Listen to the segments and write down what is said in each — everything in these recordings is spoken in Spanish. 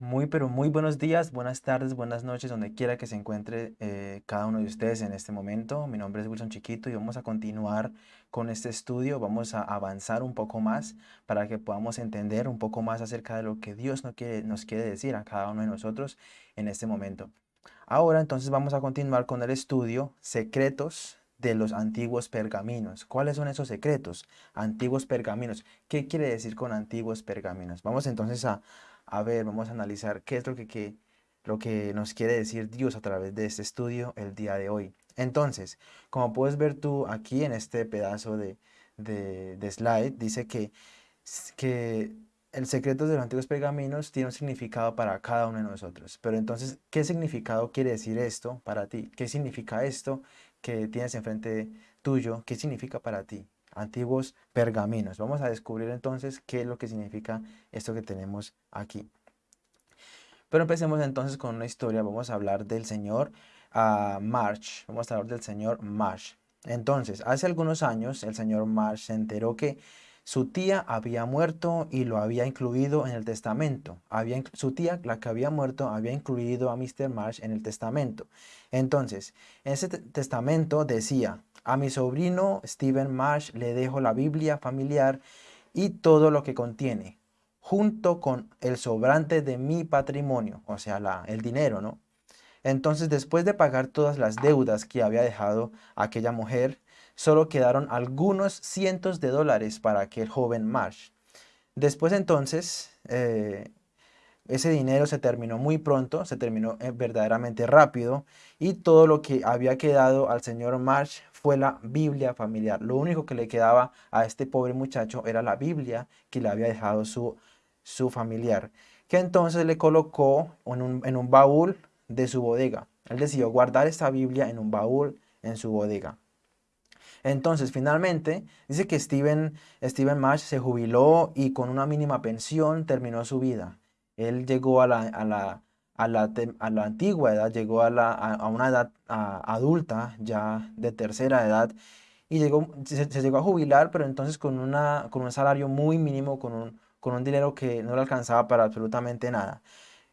Muy, pero muy buenos días, buenas tardes, buenas noches, donde quiera que se encuentre eh, cada uno de ustedes en este momento. Mi nombre es Wilson Chiquito y vamos a continuar con este estudio. Vamos a avanzar un poco más para que podamos entender un poco más acerca de lo que Dios nos quiere, nos quiere decir a cada uno de nosotros en este momento. Ahora entonces vamos a continuar con el estudio Secretos de los antiguos pergaminos. ¿Cuáles son esos secretos? Antiguos pergaminos. ¿Qué quiere decir con antiguos pergaminos? Vamos entonces a, a ver, vamos a analizar qué es lo que, lo que nos quiere decir Dios a través de este estudio el día de hoy. Entonces, como puedes ver tú aquí en este pedazo de, de, slide, dice que, que el secreto de los antiguos pergaminos tiene un significado para cada uno de nosotros. Pero entonces, ¿qué significado quiere decir esto para ti? ¿Qué significa esto que tienes enfrente tuyo? ¿Qué significa para ti? Antiguos pergaminos. Vamos a descubrir entonces qué es lo que significa esto que tenemos aquí. Pero empecemos entonces con una historia. Vamos a hablar del señor uh, March. Vamos a hablar del señor March. Entonces, hace algunos años el señor March se enteró que su tía había muerto y lo había incluido en el testamento. Había, su tía, la que había muerto, había incluido a Mr. March en el testamento. Entonces, en ese testamento decía, a mi sobrino Stephen Marsh le dejo la Biblia familiar y todo lo que contiene, junto con el sobrante de mi patrimonio, o sea, el dinero, ¿no? Entonces, después de pagar todas las deudas que había dejado aquella mujer, solo quedaron algunos cientos de dólares para aquel joven Marsh. Después entonces, eh, ese dinero se terminó muy pronto, se terminó eh, verdaderamente rápido y todo lo que había quedado al señor Marsh fue la Biblia familiar. Lo único que le quedaba a este pobre muchacho era la Biblia que le había dejado su, su familiar, que entonces le colocó en un, en un baúl de su bodega. Él decidió guardar esta Biblia en un baúl en su bodega. Entonces, finalmente, dice que Steven, Steven Marsh se jubiló y con una mínima pensión terminó su vida. Él llegó a la, a la, a la, a la antigua edad, llegó a, la, a, una edad adulta, ya de tercera edad, y llegó, se, llegó a jubilar, pero entonces con, una, con un salario muy mínimo, con un, con un dinero que no le alcanzaba para absolutamente nada.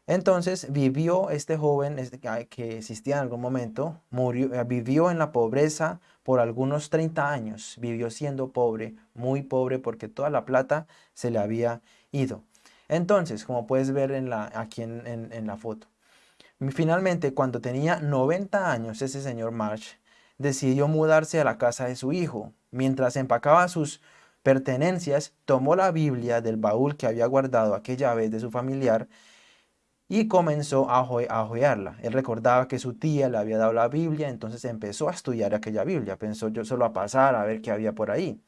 Entonces vivió este joven este, que existía en algún momento, murió, eh, vivió en la pobreza por algunos 30 años, vivió siendo pobre, muy pobre porque toda la plata se le había ido. Entonces, como puedes ver en la, aquí en, la foto, finalmente cuando tenía 90 años ese señor March decidió mudarse a la casa de su hijo. Mientras empacaba sus pertenencias, tomó la Biblia del baúl que había guardado aquella vez de su familiar y comenzó a, joyarla. Él recordaba que su tía le había dado la Biblia, entonces empezó a estudiar aquella Biblia. Pensó yo solo a pasar a ver qué había por ahí.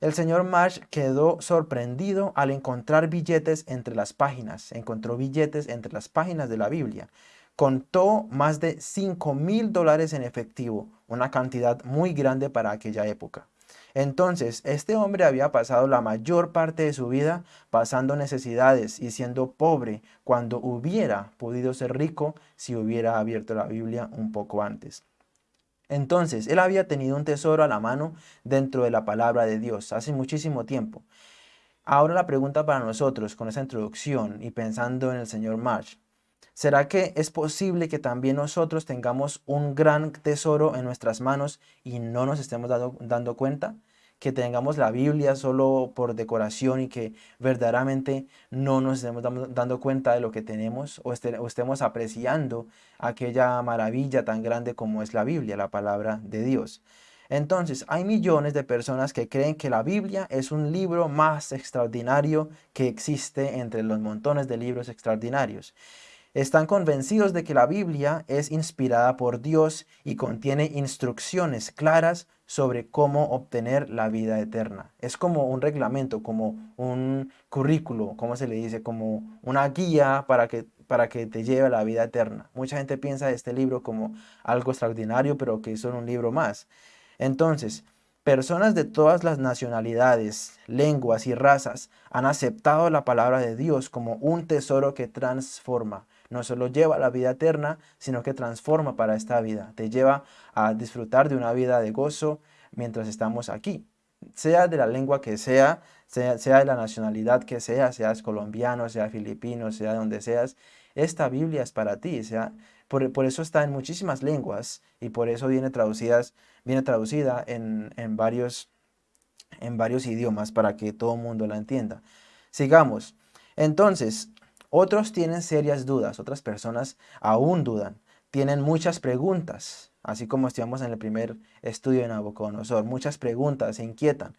El señor Marsh quedó sorprendido al encontrar billetes entre las páginas. Encontró billetes entre las páginas de la Biblia. Contó más de 5 mil dólares en efectivo, una cantidad muy grande para aquella época. Entonces, este hombre había pasado la mayor parte de su vida pasando necesidades y siendo pobre cuando hubiera podido ser rico si hubiera abierto la Biblia un poco antes. Entonces, él había tenido un tesoro a la mano dentro de la palabra de Dios hace muchísimo tiempo. Ahora la pregunta para nosotros con esa introducción y pensando en el señor March. ¿Será que es posible que también nosotros tengamos un gran tesoro en nuestras manos y no nos estemos dando, dando cuenta? Que tengamos la Biblia solo por decoración y que verdaderamente no nos estemos dando cuenta de lo que tenemos o, este, estemos apreciando aquella maravilla tan grande como es la Biblia, la palabra de Dios. Entonces, hay millones de personas que creen que la Biblia es un libro más extraordinario que existe entre los montones de libros extraordinarios. Están convencidos de que la Biblia es inspirada por Dios y contiene instrucciones claras sobre cómo obtener la vida eterna. Es como un reglamento, como un currículo, como se le dice, como una guía para que, para que te lleve a la vida eterna. Mucha gente piensa este libro como algo extraordinario, pero que es un libro más. Entonces, personas de todas las nacionalidades, lenguas y razas han aceptado la palabra de Dios como un tesoro que transforma no solo lleva a la vida eterna, sino que transforma para esta vida. Te lleva a disfrutar de una vida de gozo mientras estamos aquí. sea de la lengua que sea, sea, de la nacionalidad que sea, seas colombiano, sea filipino, sea de donde seas, esta Biblia es para ti, sea, por, por, eso está en muchísimas lenguas y por eso viene, traducidas, viene traducida en, en, varios, en varios idiomas para que todo el mundo la entienda. Sigamos. Entonces, otros tienen serias dudas, otras personas aún dudan, tienen muchas preguntas, así como estudiamos en el primer estudio de Nabucodonosor, muchas preguntas, se inquietan.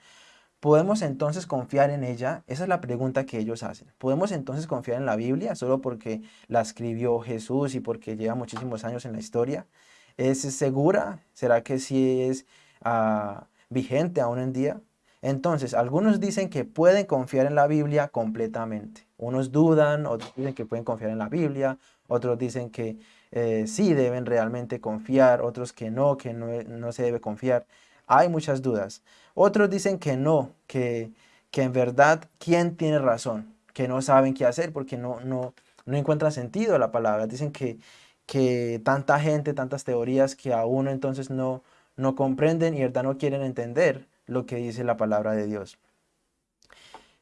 ¿Podemos entonces confiar en ella? Esa es la pregunta que ellos hacen. ¿Podemos entonces confiar en la Biblia solo porque la escribió Jesús y porque lleva muchísimos años en la historia? ¿Es segura? ¿Será que sí es uh, vigente aún en día? Entonces, algunos dicen que pueden confiar en la Biblia completamente. Unos dudan, otros dicen que pueden confiar en la Biblia, otros dicen que eh, sí deben realmente confiar, otros que no, que no, no se debe confiar. Hay muchas dudas. Otros dicen que no, que, que en verdad, ¿quién tiene razón? Que no saben qué hacer porque no, no, no encuentran sentido la palabra. Dicen que, que tanta gente, tantas teorías que a uno entonces no, no comprenden y verdad no quieren entender lo que dice la palabra de Dios.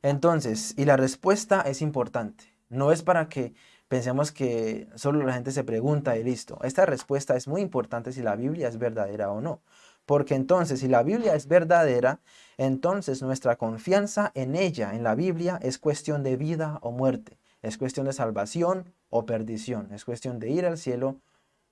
Entonces, y la respuesta es importante. No es para que pensemos que solo la gente se pregunta y listo. Esta respuesta es muy importante si la Biblia es verdadera o no. Porque entonces, si la Biblia es verdadera, entonces nuestra confianza en ella, en la Biblia, es cuestión de vida o muerte. Es cuestión de salvación o perdición. Es cuestión de ir al cielo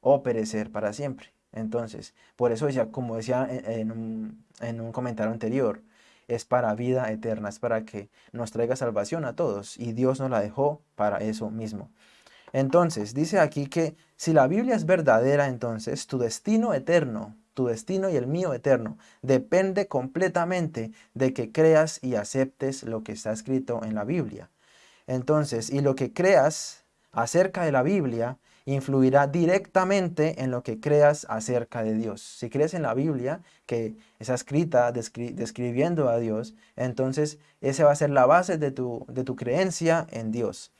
o perecer para siempre. Entonces, por eso ya, como decía en un, en un comentario anterior, es para vida eterna, es para que nos traiga salvación a todos. Y Dios nos la dejó para eso mismo. Entonces, dice aquí que si la Biblia es verdadera, entonces tu destino eterno tu destino y el mío eterno, depende completamente de que creas y aceptes lo que está escrito en la Biblia. Entonces, y lo que creas acerca de la Biblia influirá directamente en lo que creas acerca de Dios. Si crees en la Biblia, que está escrita describiendo a Dios, entonces esa va a ser la base de tu, de tu creencia en Dios.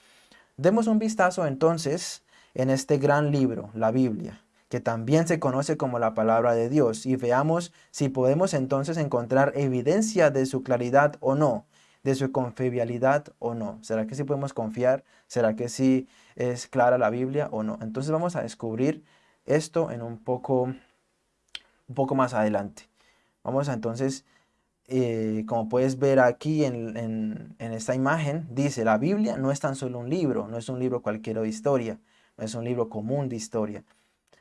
Demos un vistazo entonces en este gran libro, la Biblia que también se conoce como la palabra de Dios, y veamos si podemos entonces encontrar evidencia de su claridad o no, de su confiabilidad o no. ¿Será que sí podemos confiar? ¿Será que sí es clara la Biblia o no? Entonces vamos a descubrir esto en un poco, un poco más adelante. Vamos a entonces, eh, como puedes ver aquí en, en esta imagen, dice la Biblia no es tan solo un libro, no es un libro cualquiera de historia, no es un libro común de historia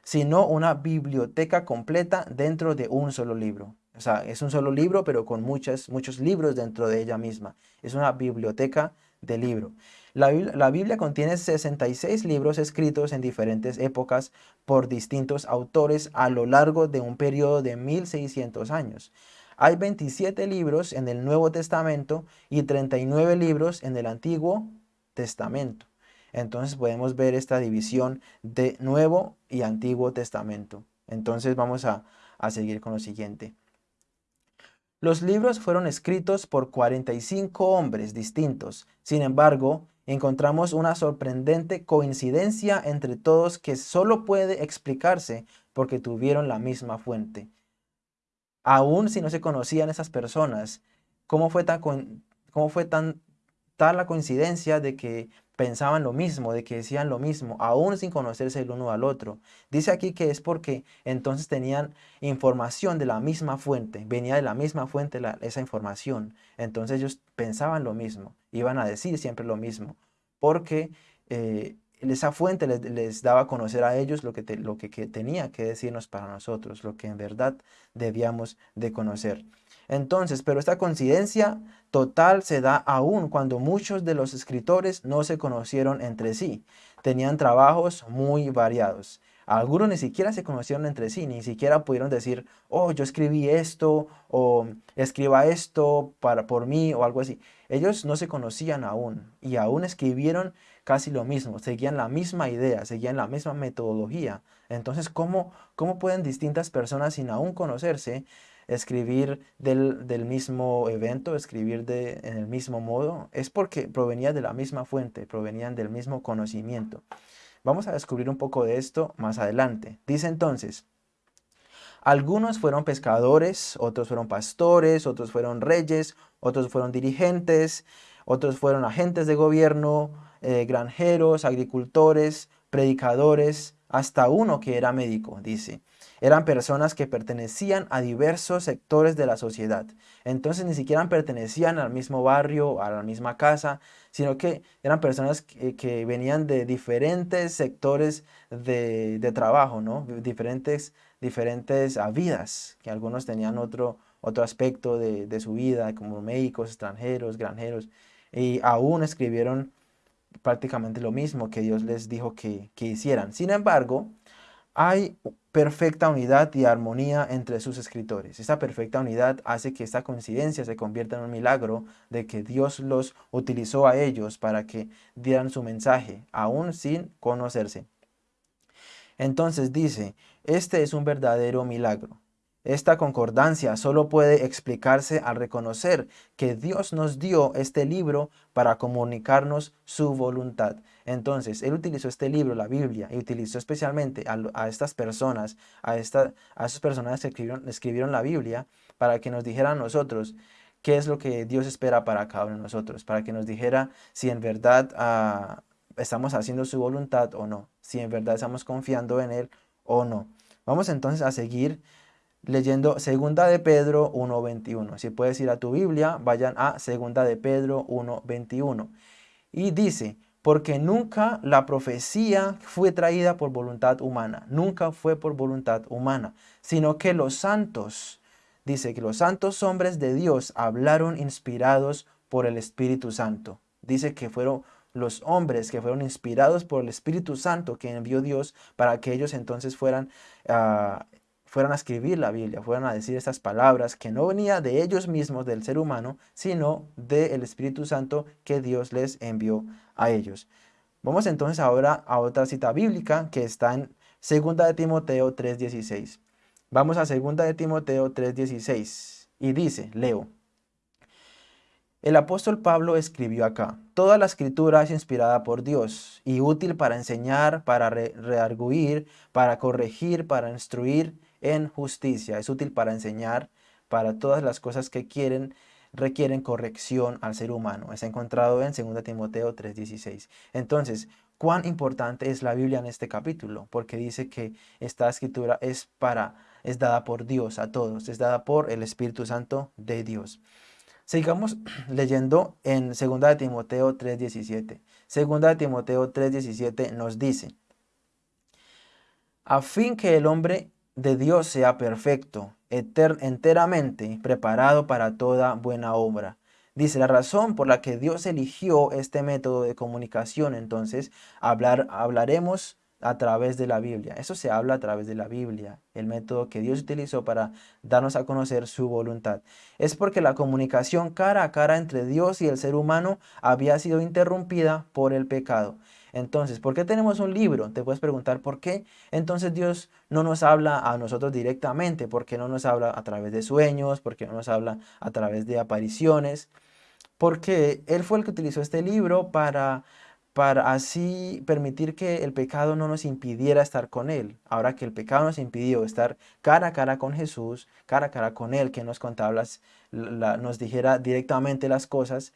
sino una biblioteca completa dentro de un solo libro. O sea, es un solo libro, pero con muchos libros dentro de ella misma. Es una biblioteca de libro. La, la, Biblia contiene 66 libros escritos en diferentes épocas por distintos autores a lo largo de un periodo de 1600 años. Hay 27 libros en el Nuevo Testamento y 39 libros en el Antiguo Testamento entonces podemos ver esta división de Nuevo y Antiguo Testamento. Entonces vamos a, seguir con lo siguiente. Los libros fueron escritos por 45 hombres distintos. Sin embargo, encontramos una sorprendente coincidencia entre todos que solo puede explicarse porque tuvieron la misma fuente. Aún si no se conocían esas personas, ¿cómo fue tan, fue tan tal la coincidencia de que pensaban lo mismo, de que decían lo mismo, aún sin conocerse el uno al otro. Dice aquí que es porque entonces tenían información de la misma fuente, venía de la misma fuente esa información. Entonces ellos pensaban lo mismo, iban a decir siempre lo mismo, porque eh, esa fuente les, daba a conocer a ellos lo que, lo que tenía que decirnos para nosotros, lo que en verdad debíamos de conocer. Entonces, pero esta coincidencia total se da aún cuando muchos de los escritores no se conocieron entre sí. Tenían trabajos muy variados. Algunos ni siquiera se conocieron entre sí, ni siquiera pudieron decir, oh, yo escribí esto, o escriba esto para, por mí, o algo así. Ellos no se conocían aún, y aún escribieron casi lo mismo, seguían la misma idea, seguían la misma metodología. Entonces, ¿cómo, cómo pueden distintas personas sin aún conocerse escribir del, mismo evento, escribir de, en el mismo modo, es porque provenía de la misma fuente, provenían del mismo conocimiento. Vamos a descubrir un poco de esto más adelante. Dice entonces, Algunos fueron pescadores, otros fueron pastores, otros fueron reyes, otros fueron dirigentes, otros fueron agentes de gobierno, eh, granjeros, agricultores, predicadores, hasta uno que era médico, dice. Eran personas que pertenecían a diversos sectores de la sociedad. Entonces ni siquiera pertenecían al mismo barrio, a la misma casa, sino que eran personas que, venían de diferentes sectores de, trabajo, ¿no? Diferentes, diferentes vidas, que algunos tenían otro, otro aspecto de, su vida, como médicos, extranjeros, granjeros, y aún escribieron prácticamente lo mismo que Dios les dijo que, que hicieran. Sin embargo, hay perfecta unidad y armonía entre sus escritores. Esta perfecta unidad hace que esta coincidencia se convierta en un milagro de que Dios los utilizó a ellos para que dieran su mensaje, aún sin conocerse. Entonces dice, este es un verdadero milagro. Esta concordancia solo puede explicarse al reconocer que Dios nos dio este libro para comunicarnos su voluntad. Entonces, Él utilizó este libro, la Biblia, y utilizó especialmente a, estas personas, a, esta, a esas personas que escribieron, escribieron la Biblia, para que nos dijeran a nosotros qué es lo que Dios espera para cada uno de nosotros, para que nos dijera si en verdad ah, estamos haciendo su voluntad o no, si en verdad estamos confiando en Él o no. Vamos entonces a seguir leyendo Segunda de Pedro 1.21. Si puedes ir a tu Biblia, vayan a Segunda de Pedro 1.21. Y dice, porque nunca la profecía fue traída por voluntad humana, nunca fue por voluntad humana, sino que los santos, dice que los santos hombres de Dios hablaron inspirados por el Espíritu Santo. Dice que fueron los hombres que fueron inspirados por el Espíritu Santo que envió Dios para que ellos entonces fueran uh, fueran a escribir la Biblia, fueran a decir estas palabras que no venía de ellos mismos, del ser humano, sino del Espíritu Santo que Dios les envió a ellos. Vamos entonces ahora a otra cita bíblica que está en 2 de Timoteo 3.16. Vamos a 2 de Timoteo 3.16 y dice, leo. El apóstol Pablo escribió acá, Toda la escritura es inspirada por Dios y útil para enseñar, para rearguir, para corregir, para instruir en justicia. Es útil para enseñar, para todas las cosas que quieren, requieren corrección al ser humano. Es encontrado en 2 Timoteo 3.16. Entonces, ¿cuán importante es la Biblia en este capítulo? Porque dice que esta escritura es para, es dada por Dios a todos, es dada por el Espíritu Santo de Dios. Sigamos leyendo en 2 Timoteo 3.17. 2 Timoteo 3.17 nos dice, a fin que el hombre de Dios sea perfecto, enteramente preparado para toda buena obra. Dice, la razón por la que Dios eligió este método de comunicación, entonces, hablar, hablaremos a través de la Biblia. Eso se habla a través de la Biblia, el método que Dios utilizó para darnos a conocer su voluntad. Es porque la comunicación cara a cara entre Dios y el ser humano había sido interrumpida por el pecado. Entonces, ¿por qué tenemos un libro? Te puedes preguntar por qué. Entonces Dios no nos habla a nosotros directamente, ¿por qué no nos habla a través de sueños? ¿Por qué no nos habla a través de apariciones? Porque Él fue el que utilizó este libro para, para así permitir que el pecado no nos impidiera estar con Él. Ahora que el pecado nos impidió estar cara a cara con Jesús, cara a cara con Él, que nos contaba, nos dijera directamente las cosas,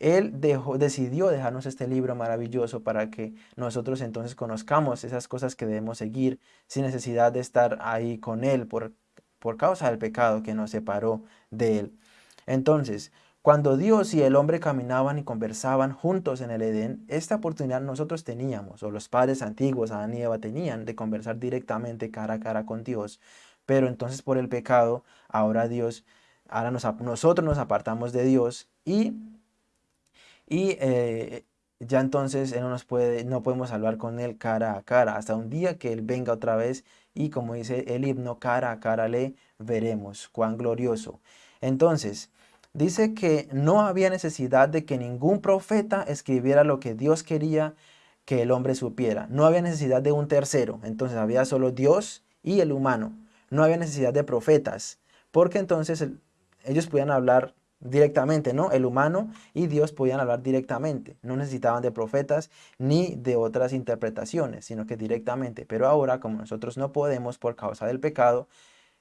él decidió dejarnos este libro maravilloso para que nosotros entonces conozcamos esas cosas que debemos seguir sin necesidad de estar ahí con Él por, por causa del pecado que nos separó de Él. Entonces, cuando Dios y el hombre caminaban y conversaban juntos en el Edén, esta oportunidad nosotros teníamos, o los padres antiguos, Adán y Eva, tenían de conversar directamente cara a cara con Dios. Pero entonces por el pecado, ahora Dios, ahora nosotros nos apartamos de Dios y y eh, ya entonces Él no nos puede, no podemos hablar con Él cara a cara, hasta un día que Él venga otra vez y como dice el himno, cara a cara le veremos, cuán glorioso. Entonces, dice que no había necesidad de que ningún profeta escribiera lo que Dios quería que el hombre supiera. No había necesidad de un tercero, entonces había solo Dios y el humano. No había necesidad de profetas, porque entonces ellos podían hablar directamente, ¿no? El humano y Dios podían hablar directamente. No necesitaban de profetas ni de otras interpretaciones, sino que directamente. Pero ahora, como nosotros no podemos por causa del pecado,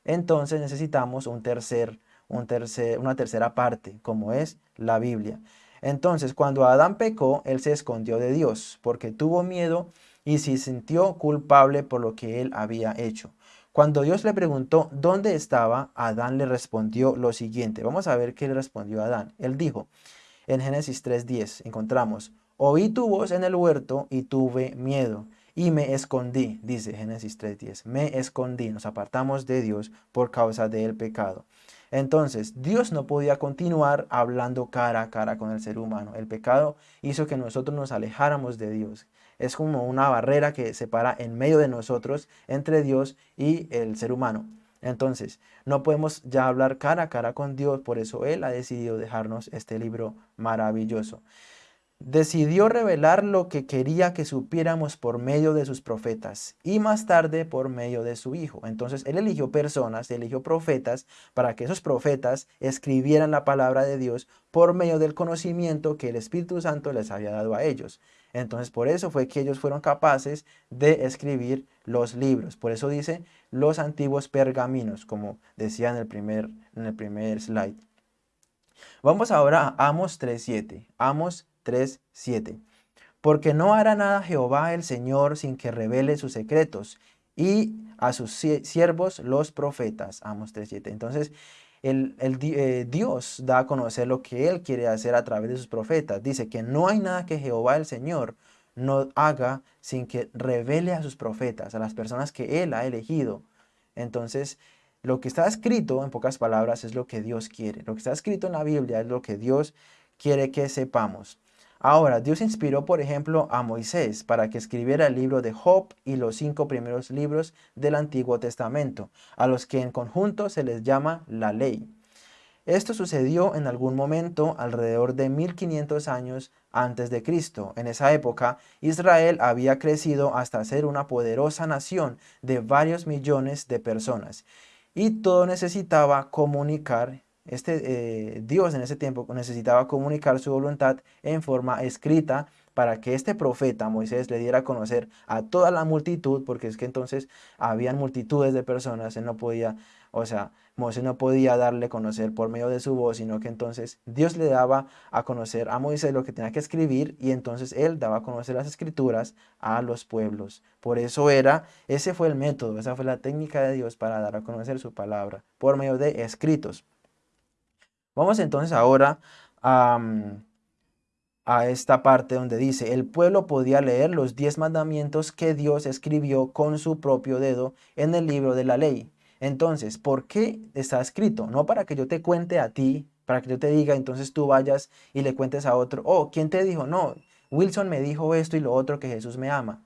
entonces necesitamos un tercer, un tercer, una tercera parte, como es la Biblia. Entonces, cuando Adán pecó, él se escondió de Dios, porque tuvo miedo y se sintió culpable por lo que él había hecho. Cuando Dios le preguntó dónde estaba, Adán le respondió lo siguiente. Vamos a ver qué le respondió Adán. Él dijo, en Génesis 3.10, encontramos, oí tu voz en el huerto y tuve miedo y me escondí, dice Génesis 3.10, me escondí, nos apartamos de Dios por causa del pecado. Entonces, Dios no podía continuar hablando cara a cara con el ser humano. El pecado hizo que nosotros nos alejáramos de Dios. Es como una barrera que separa en medio de nosotros entre Dios y el ser humano. Entonces, no podemos ya hablar cara a cara con Dios, por eso Él ha decidido dejarnos este libro maravilloso decidió revelar lo que quería que supiéramos por medio de sus profetas y más tarde por medio de su Hijo. Entonces Él eligió personas, eligió profetas para que esos profetas escribieran la palabra de Dios por medio del conocimiento que el Espíritu Santo les había dado a ellos. Entonces por eso fue que ellos fueron capaces de escribir los libros. Por eso dice los antiguos pergaminos, como decía en el primer, en el primer slide. Vamos ahora a Amos 3.7. Amos 3.7. Porque no hará nada Jehová el Señor sin que revele sus secretos y a sus siervos los profetas. Amos 3.7. Entonces, el, eh, Dios da a conocer lo que Él quiere hacer a través de sus profetas. Dice que no hay nada que Jehová el Señor no haga sin que revele a sus profetas, a las personas que Él ha elegido. Entonces, lo que está escrito, en pocas palabras, es lo que Dios quiere. Lo que está escrito en la Biblia es lo que Dios quiere que sepamos. Ahora, Dios inspiró, por ejemplo, a Moisés para que escribiera el libro de Job y los cinco primeros libros del Antiguo Testamento, a los que en conjunto se les llama la ley. Esto sucedió en algún momento alrededor de 1500 años antes de Cristo. En esa época, Israel había crecido hasta ser una poderosa nación de varios millones de personas y todo necesitaba comunicar este eh, Dios en ese tiempo necesitaba comunicar su voluntad en forma escrita para que este profeta Moisés le diera a conocer a toda la multitud, porque es que entonces habían multitudes de personas, él no podía, o sea, Moisés no podía darle a conocer por medio de su voz, sino que entonces Dios le daba a conocer a Moisés lo que tenía que escribir y entonces él daba a conocer las escrituras a los pueblos. Por eso era, ese fue el método, esa fue la técnica de Dios para dar a conocer su palabra, por medio de escritos. Vamos entonces ahora a, esta parte donde dice, el pueblo podía leer los diez mandamientos que Dios escribió con su propio dedo en el libro de la ley. Entonces, ¿por qué está escrito? No para que yo te cuente a ti, para que yo te diga, entonces tú vayas y le cuentes a otro, oh, ¿quién te dijo? No, Wilson me dijo esto y lo otro que Jesús me ama.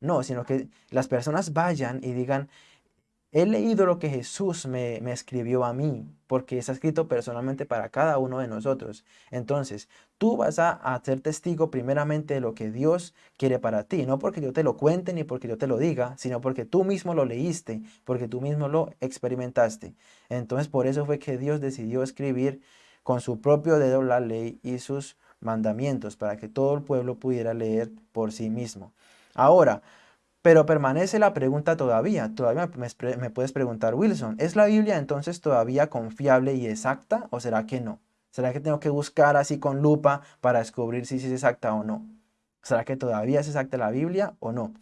No, sino que las personas vayan y digan, He leído lo que Jesús me, escribió a mí, porque está escrito personalmente para cada uno de nosotros. Entonces, tú vas a, a ser testigo primeramente de lo que Dios quiere para ti, no porque yo te lo cuente ni porque yo te lo diga, sino porque tú mismo lo leíste, porque tú mismo lo experimentaste. Entonces, por eso fue que Dios decidió escribir con su propio dedo la ley y sus mandamientos, para que todo el pueblo pudiera leer por sí mismo. Ahora, pero permanece la pregunta todavía. Todavía me, puedes preguntar, Wilson, ¿es la Biblia entonces todavía confiable y exacta o será que no? ¿Será que tengo que buscar así con lupa para descubrir si es exacta o no? ¿Será que todavía es exacta la Biblia o no?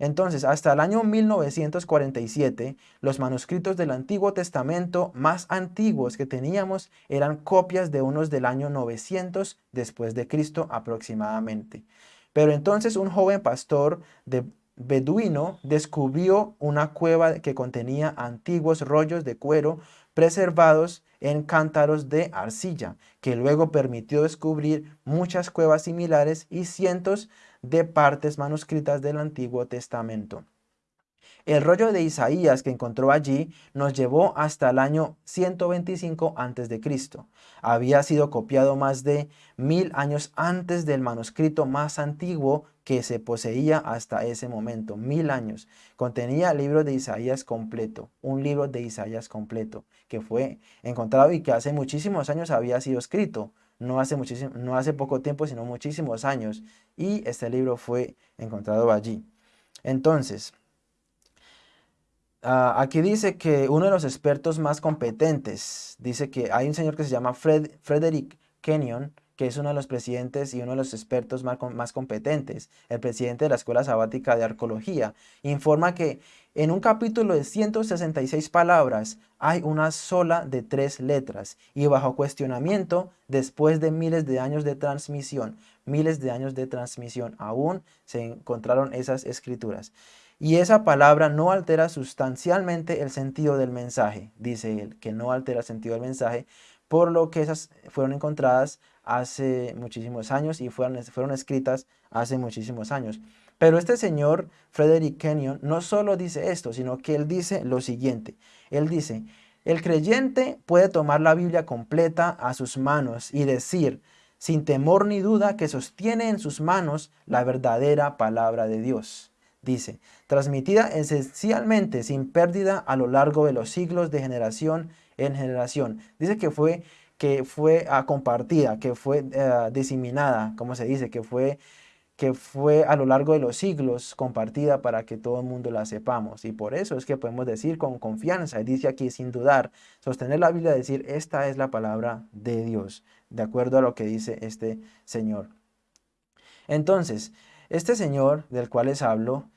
Entonces, hasta el año 1947, los manuscritos del Antiguo Testamento más antiguos que teníamos eran copias de unos del año 900 después de Cristo aproximadamente. Pero entonces un joven pastor de beduino descubrió una cueva que contenía antiguos rollos de cuero preservados en cántaros de arcilla, que luego permitió descubrir muchas cuevas similares y cientos de partes manuscritas del Antiguo Testamento. El rollo de Isaías que encontró allí nos llevó hasta el año 125 a.C. Había sido copiado más de mil años antes del manuscrito más antiguo que se poseía hasta ese momento, mil años. Contenía el libro de Isaías completo, un libro de Isaías completo, que fue encontrado y que hace muchísimos años había sido escrito. No hace, muchísimo, no hace poco tiempo, sino muchísimos años. Y este libro fue encontrado allí. Entonces, Ah, aquí dice que uno de los expertos más competentes, dice que hay un señor que se llama Frederick Kenyon, que es uno de los presidentes y uno de los expertos más, más, competentes, el presidente de la Escuela Sabática de Arqueología, informa que en un capítulo de 166 palabras hay una sola de tres letras y bajo cuestionamiento, después de miles de años de transmisión, miles de años de transmisión, aún se encontraron esas escrituras. Y esa palabra no altera sustancialmente el sentido del mensaje, dice él, que no altera el sentido del mensaje, por lo que esas fueron encontradas hace muchísimos años y fueron, fueron escritas hace muchísimos años. Pero este señor, Frederick Kenyon, no solo dice esto, sino que él dice lo siguiente. Él dice, el creyente puede tomar la Biblia completa a sus manos y decir, sin temor ni duda, que sostiene en sus manos la verdadera palabra de Dios dice, transmitida esencialmente sin pérdida a lo largo de los siglos de generación en generación. Dice que fue, que fue ah, compartida, que fue ah, diseminada, como se dice, que fue, que fue a lo largo de los siglos compartida para que todo el mundo la sepamos. Y por eso es que podemos decir con confianza, y dice aquí sin dudar, sostener la Biblia, decir, esta es la palabra de Dios, de acuerdo a lo que dice este Señor. Entonces, este señor del cual les hablo,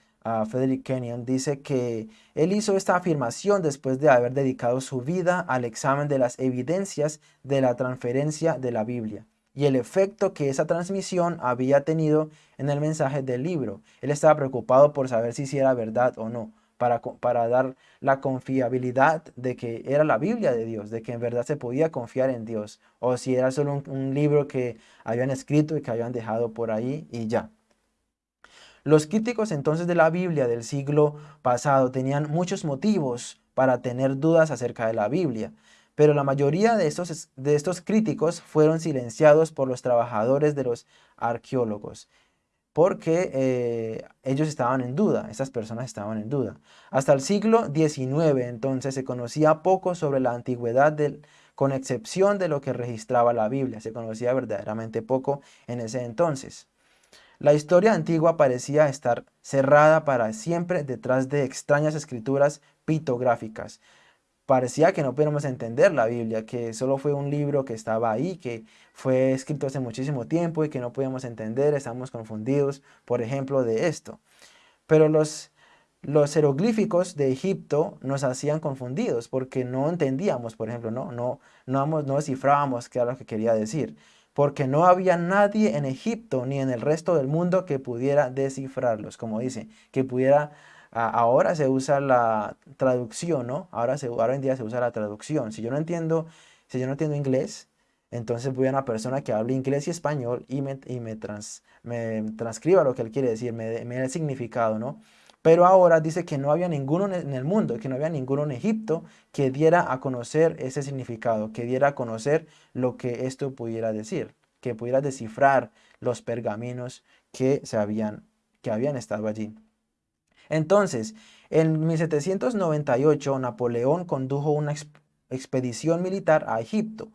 Frederick Kenyon, dice que él hizo esta afirmación después de haber dedicado su vida al examen de las evidencias de la transferencia de la Biblia y el efecto que esa transmisión había tenido en el mensaje del libro. Él estaba preocupado por saber si era verdad o no, para, para dar la confiabilidad de que era la Biblia de Dios, de que en verdad se podía confiar en Dios, o si era solo un libro que habían escrito y que habían dejado por ahí y ya. Los críticos entonces de la Biblia del siglo pasado tenían muchos motivos para tener dudas acerca de la Biblia, pero la mayoría de estos, de estos críticos fueron silenciados por los trabajadores de los arqueólogos, porque eh, ellos estaban en duda, estas personas estaban en duda. Hasta el siglo XIX entonces se conocía poco sobre la antigüedad del, con excepción de lo que registraba la Biblia, se conocía verdaderamente poco en ese entonces. La historia antigua parecía estar cerrada para siempre detrás de extrañas escrituras pictográficas. Parecía que no podíamos entender la Biblia, que solo fue un libro que estaba ahí, que fue escrito hace muchísimo tiempo y que no podíamos entender, estamos confundidos, por ejemplo, de esto. Pero los, los jeroglíficos de Egipto nos hacían confundidos porque no entendíamos, por ejemplo, no, no, no, no descifrábamos qué era lo que quería decir porque no había nadie en Egipto ni en el resto del mundo que pudiera descifrarlos, como dice, que pudiera, ahora se usa la traducción, ¿no? Ahora, se, ahora en día se usa la traducción. Si yo no entiendo, si yo no entiendo inglés, entonces voy a una persona que hable inglés y español y me, y me, me transcriba lo que él quiere decir, me, me dé el significado, ¿no? Pero ahora dice que no había ninguno en el mundo, que no había ninguno en Egipto que diera a conocer ese significado, que diera a conocer lo que esto pudiera decir, que pudiera descifrar los pergaminos que, se habían, que habían estado allí. Entonces, en 1798 Napoleón condujo una expedición militar a Egipto,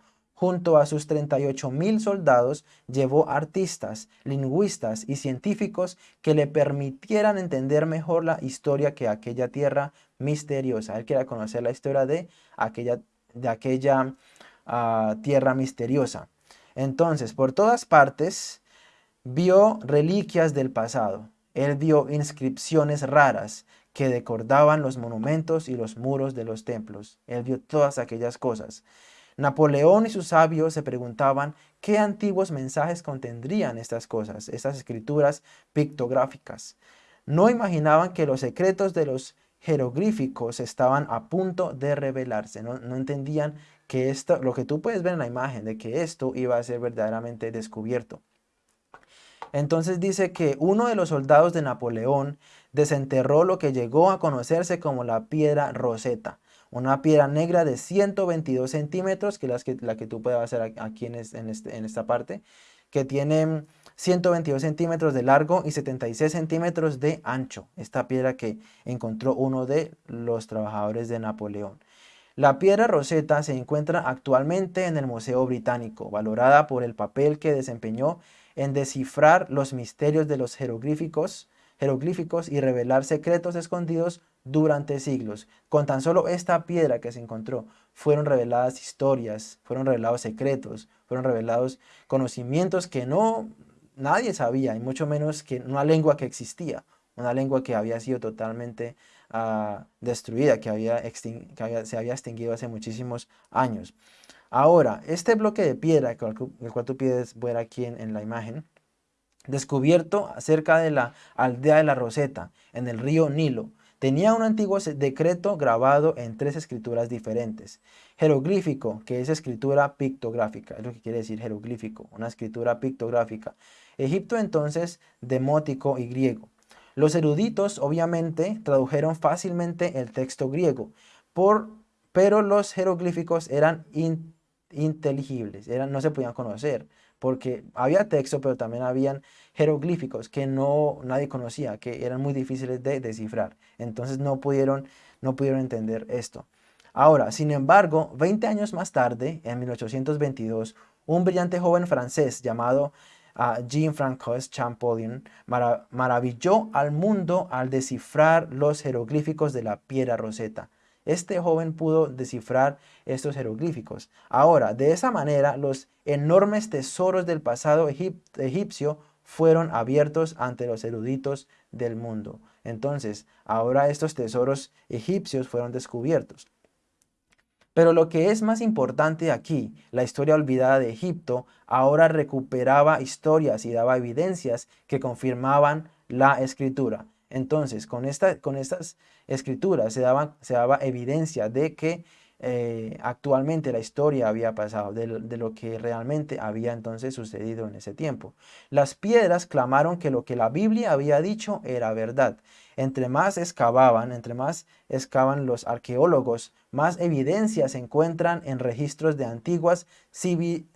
Junto a sus 38 mil soldados, llevó artistas, lingüistas y científicos que le permitieran entender mejor la historia que aquella tierra misteriosa. Él quería conocer la historia de aquella, de aquella ah, tierra misteriosa. Entonces, por todas partes, vio reliquias del pasado. Él vio inscripciones raras que decordaban los monumentos y los muros de los templos. Él vio todas aquellas cosas. Napoleón y sus sabios se preguntaban qué antiguos mensajes contendrían estas cosas, estas escrituras pictográficas. No imaginaban que los secretos de los jeroglíficos estaban a punto de revelarse. No, entendían que esto, lo que tú puedes ver en la imagen, de que esto iba a ser verdaderamente descubierto. Entonces dice que uno de los soldados de Napoleón desenterró lo que llegó a conocerse como la piedra roseta una piedra negra de 122 centímetros, que es la que, tú puedes hacer aquí en, este, en, esta parte, que tiene 122 centímetros de largo y 76 centímetros de ancho. Esta piedra que encontró uno de los trabajadores de Napoleón. La piedra roseta se encuentra actualmente en el Museo Británico, valorada por el papel que desempeñó en descifrar los misterios de los jeroglíficos, jeroglíficos y revelar secretos escondidos durante siglos. Con tan solo esta piedra que se encontró, fueron reveladas historias, fueron revelados secretos, fueron revelados conocimientos que no nadie sabía, y mucho menos que una lengua que existía, una lengua que había sido totalmente ah, destruida, que, había se había extinguido hace muchísimos años. Ahora, este bloque de piedra, el cual tú puedes ver aquí en la imagen, descubierto cerca de la aldea de la Roseta, en el río Nilo, tenía un antiguo decreto grabado en tres escrituras diferentes. Jeroglífico, que es escritura pictográfica, es lo que quiere decir jeroglífico, una escritura pictográfica. Egipto entonces, demótico y griego. Los eruditos obviamente tradujeron fácilmente el texto griego, por, pero los jeroglíficos eran inteligibles, eran, no se podían conocer porque había texto, pero también habían jeroglíficos que no nadie conocía, que eran muy difíciles de descifrar. Entonces no pudieron, no pudieron entender esto. Ahora, sin embargo, 20 años más tarde, en 1822, un brillante joven francés llamado ah, Jean-François Champollion maravilló al mundo al descifrar los jeroglíficos de la piedra roseta. Este joven pudo descifrar estos jeroglíficos. Ahora, de esa manera, los enormes tesoros del pasado egipcio fueron abiertos ante los eruditos del mundo. Entonces, ahora estos tesoros egipcios fueron descubiertos. Pero lo que es más importante aquí, la historia olvidada de Egipto, ahora recuperaba historias y daba evidencias que confirmaban la escritura. Entonces, con, esta, con estas escrituras se daba, se daba evidencia de que eh, actualmente la historia había pasado, de, de, lo que realmente había entonces sucedido en ese tiempo. Las piedras clamaron que lo que la Biblia había dicho era verdad. Entre más excavaban, entre más excavan los arqueólogos, más evidencias se encuentran en registros de antiguas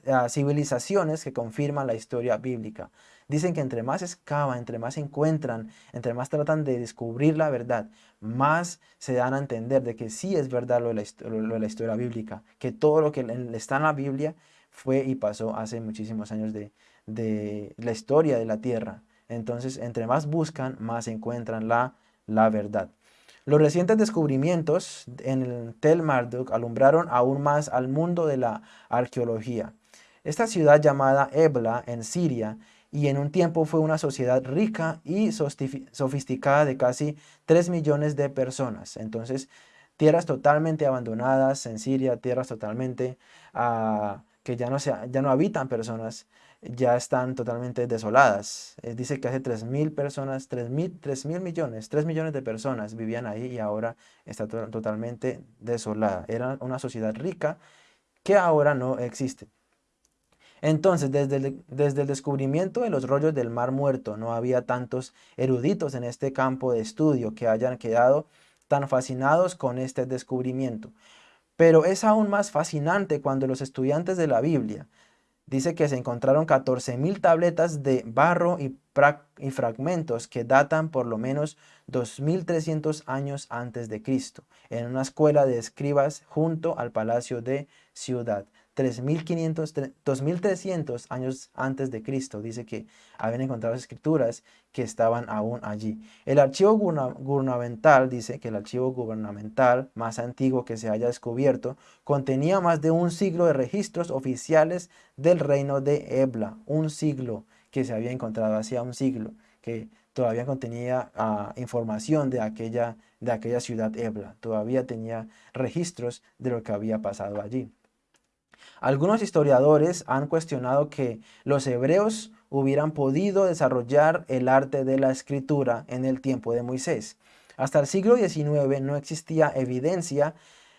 ah, civilizaciones que confirman la historia bíblica. Dicen que entre más excavan, entre más encuentran, entre más tratan de descubrir la verdad, más se dan a entender de que sí es verdad lo de la, historia bíblica, que todo lo que está en la Biblia fue y pasó hace muchísimos años de, la historia de la tierra. Entonces, entre más buscan, más encuentran la, la verdad. Los recientes descubrimientos en el Tel Marduk alumbraron aún más al mundo de la arqueología. Esta ciudad llamada Ebla en Siria y en un tiempo fue una sociedad rica y sofisticada de casi 3 millones de personas. Entonces, tierras totalmente abandonadas en Siria, tierras totalmente ah, que ya no, se, ya no habitan personas, ya están totalmente desoladas. Eh, dice que hace 3.000 personas, 3.000 mil millones, 3 millones de personas vivían ahí y ahora está totalmente desolada. Era una sociedad rica que ahora no existe. Entonces, desde el, desde el descubrimiento de los rollos del Mar Muerto, no había tantos eruditos en este campo de estudio que hayan quedado tan fascinados con este descubrimiento. Pero es aún más fascinante cuando los estudiantes de la Biblia dice que se encontraron 14.000 tabletas de barro y, y, fragmentos que datan por lo menos 2.300 años antes de Cristo, en una escuela de escribas junto al palacio de Ciudad. 3.500, 2.300 años antes de Cristo, dice que habían encontrado escrituras que estaban aún allí. El archivo gubernamental, dice que el archivo gubernamental más antiguo que se haya descubierto, contenía más de un siglo de registros oficiales del reino de Ebla, un siglo que se había encontrado hacía un siglo, que todavía contenía ah, información de aquella, de aquella ciudad Ebla, todavía tenía registros de lo que había pasado allí. Algunos historiadores han cuestionado que los hebreos hubieran podido desarrollar el arte de la escritura en el tiempo de Moisés. Hasta el siglo XIX no existía evidencia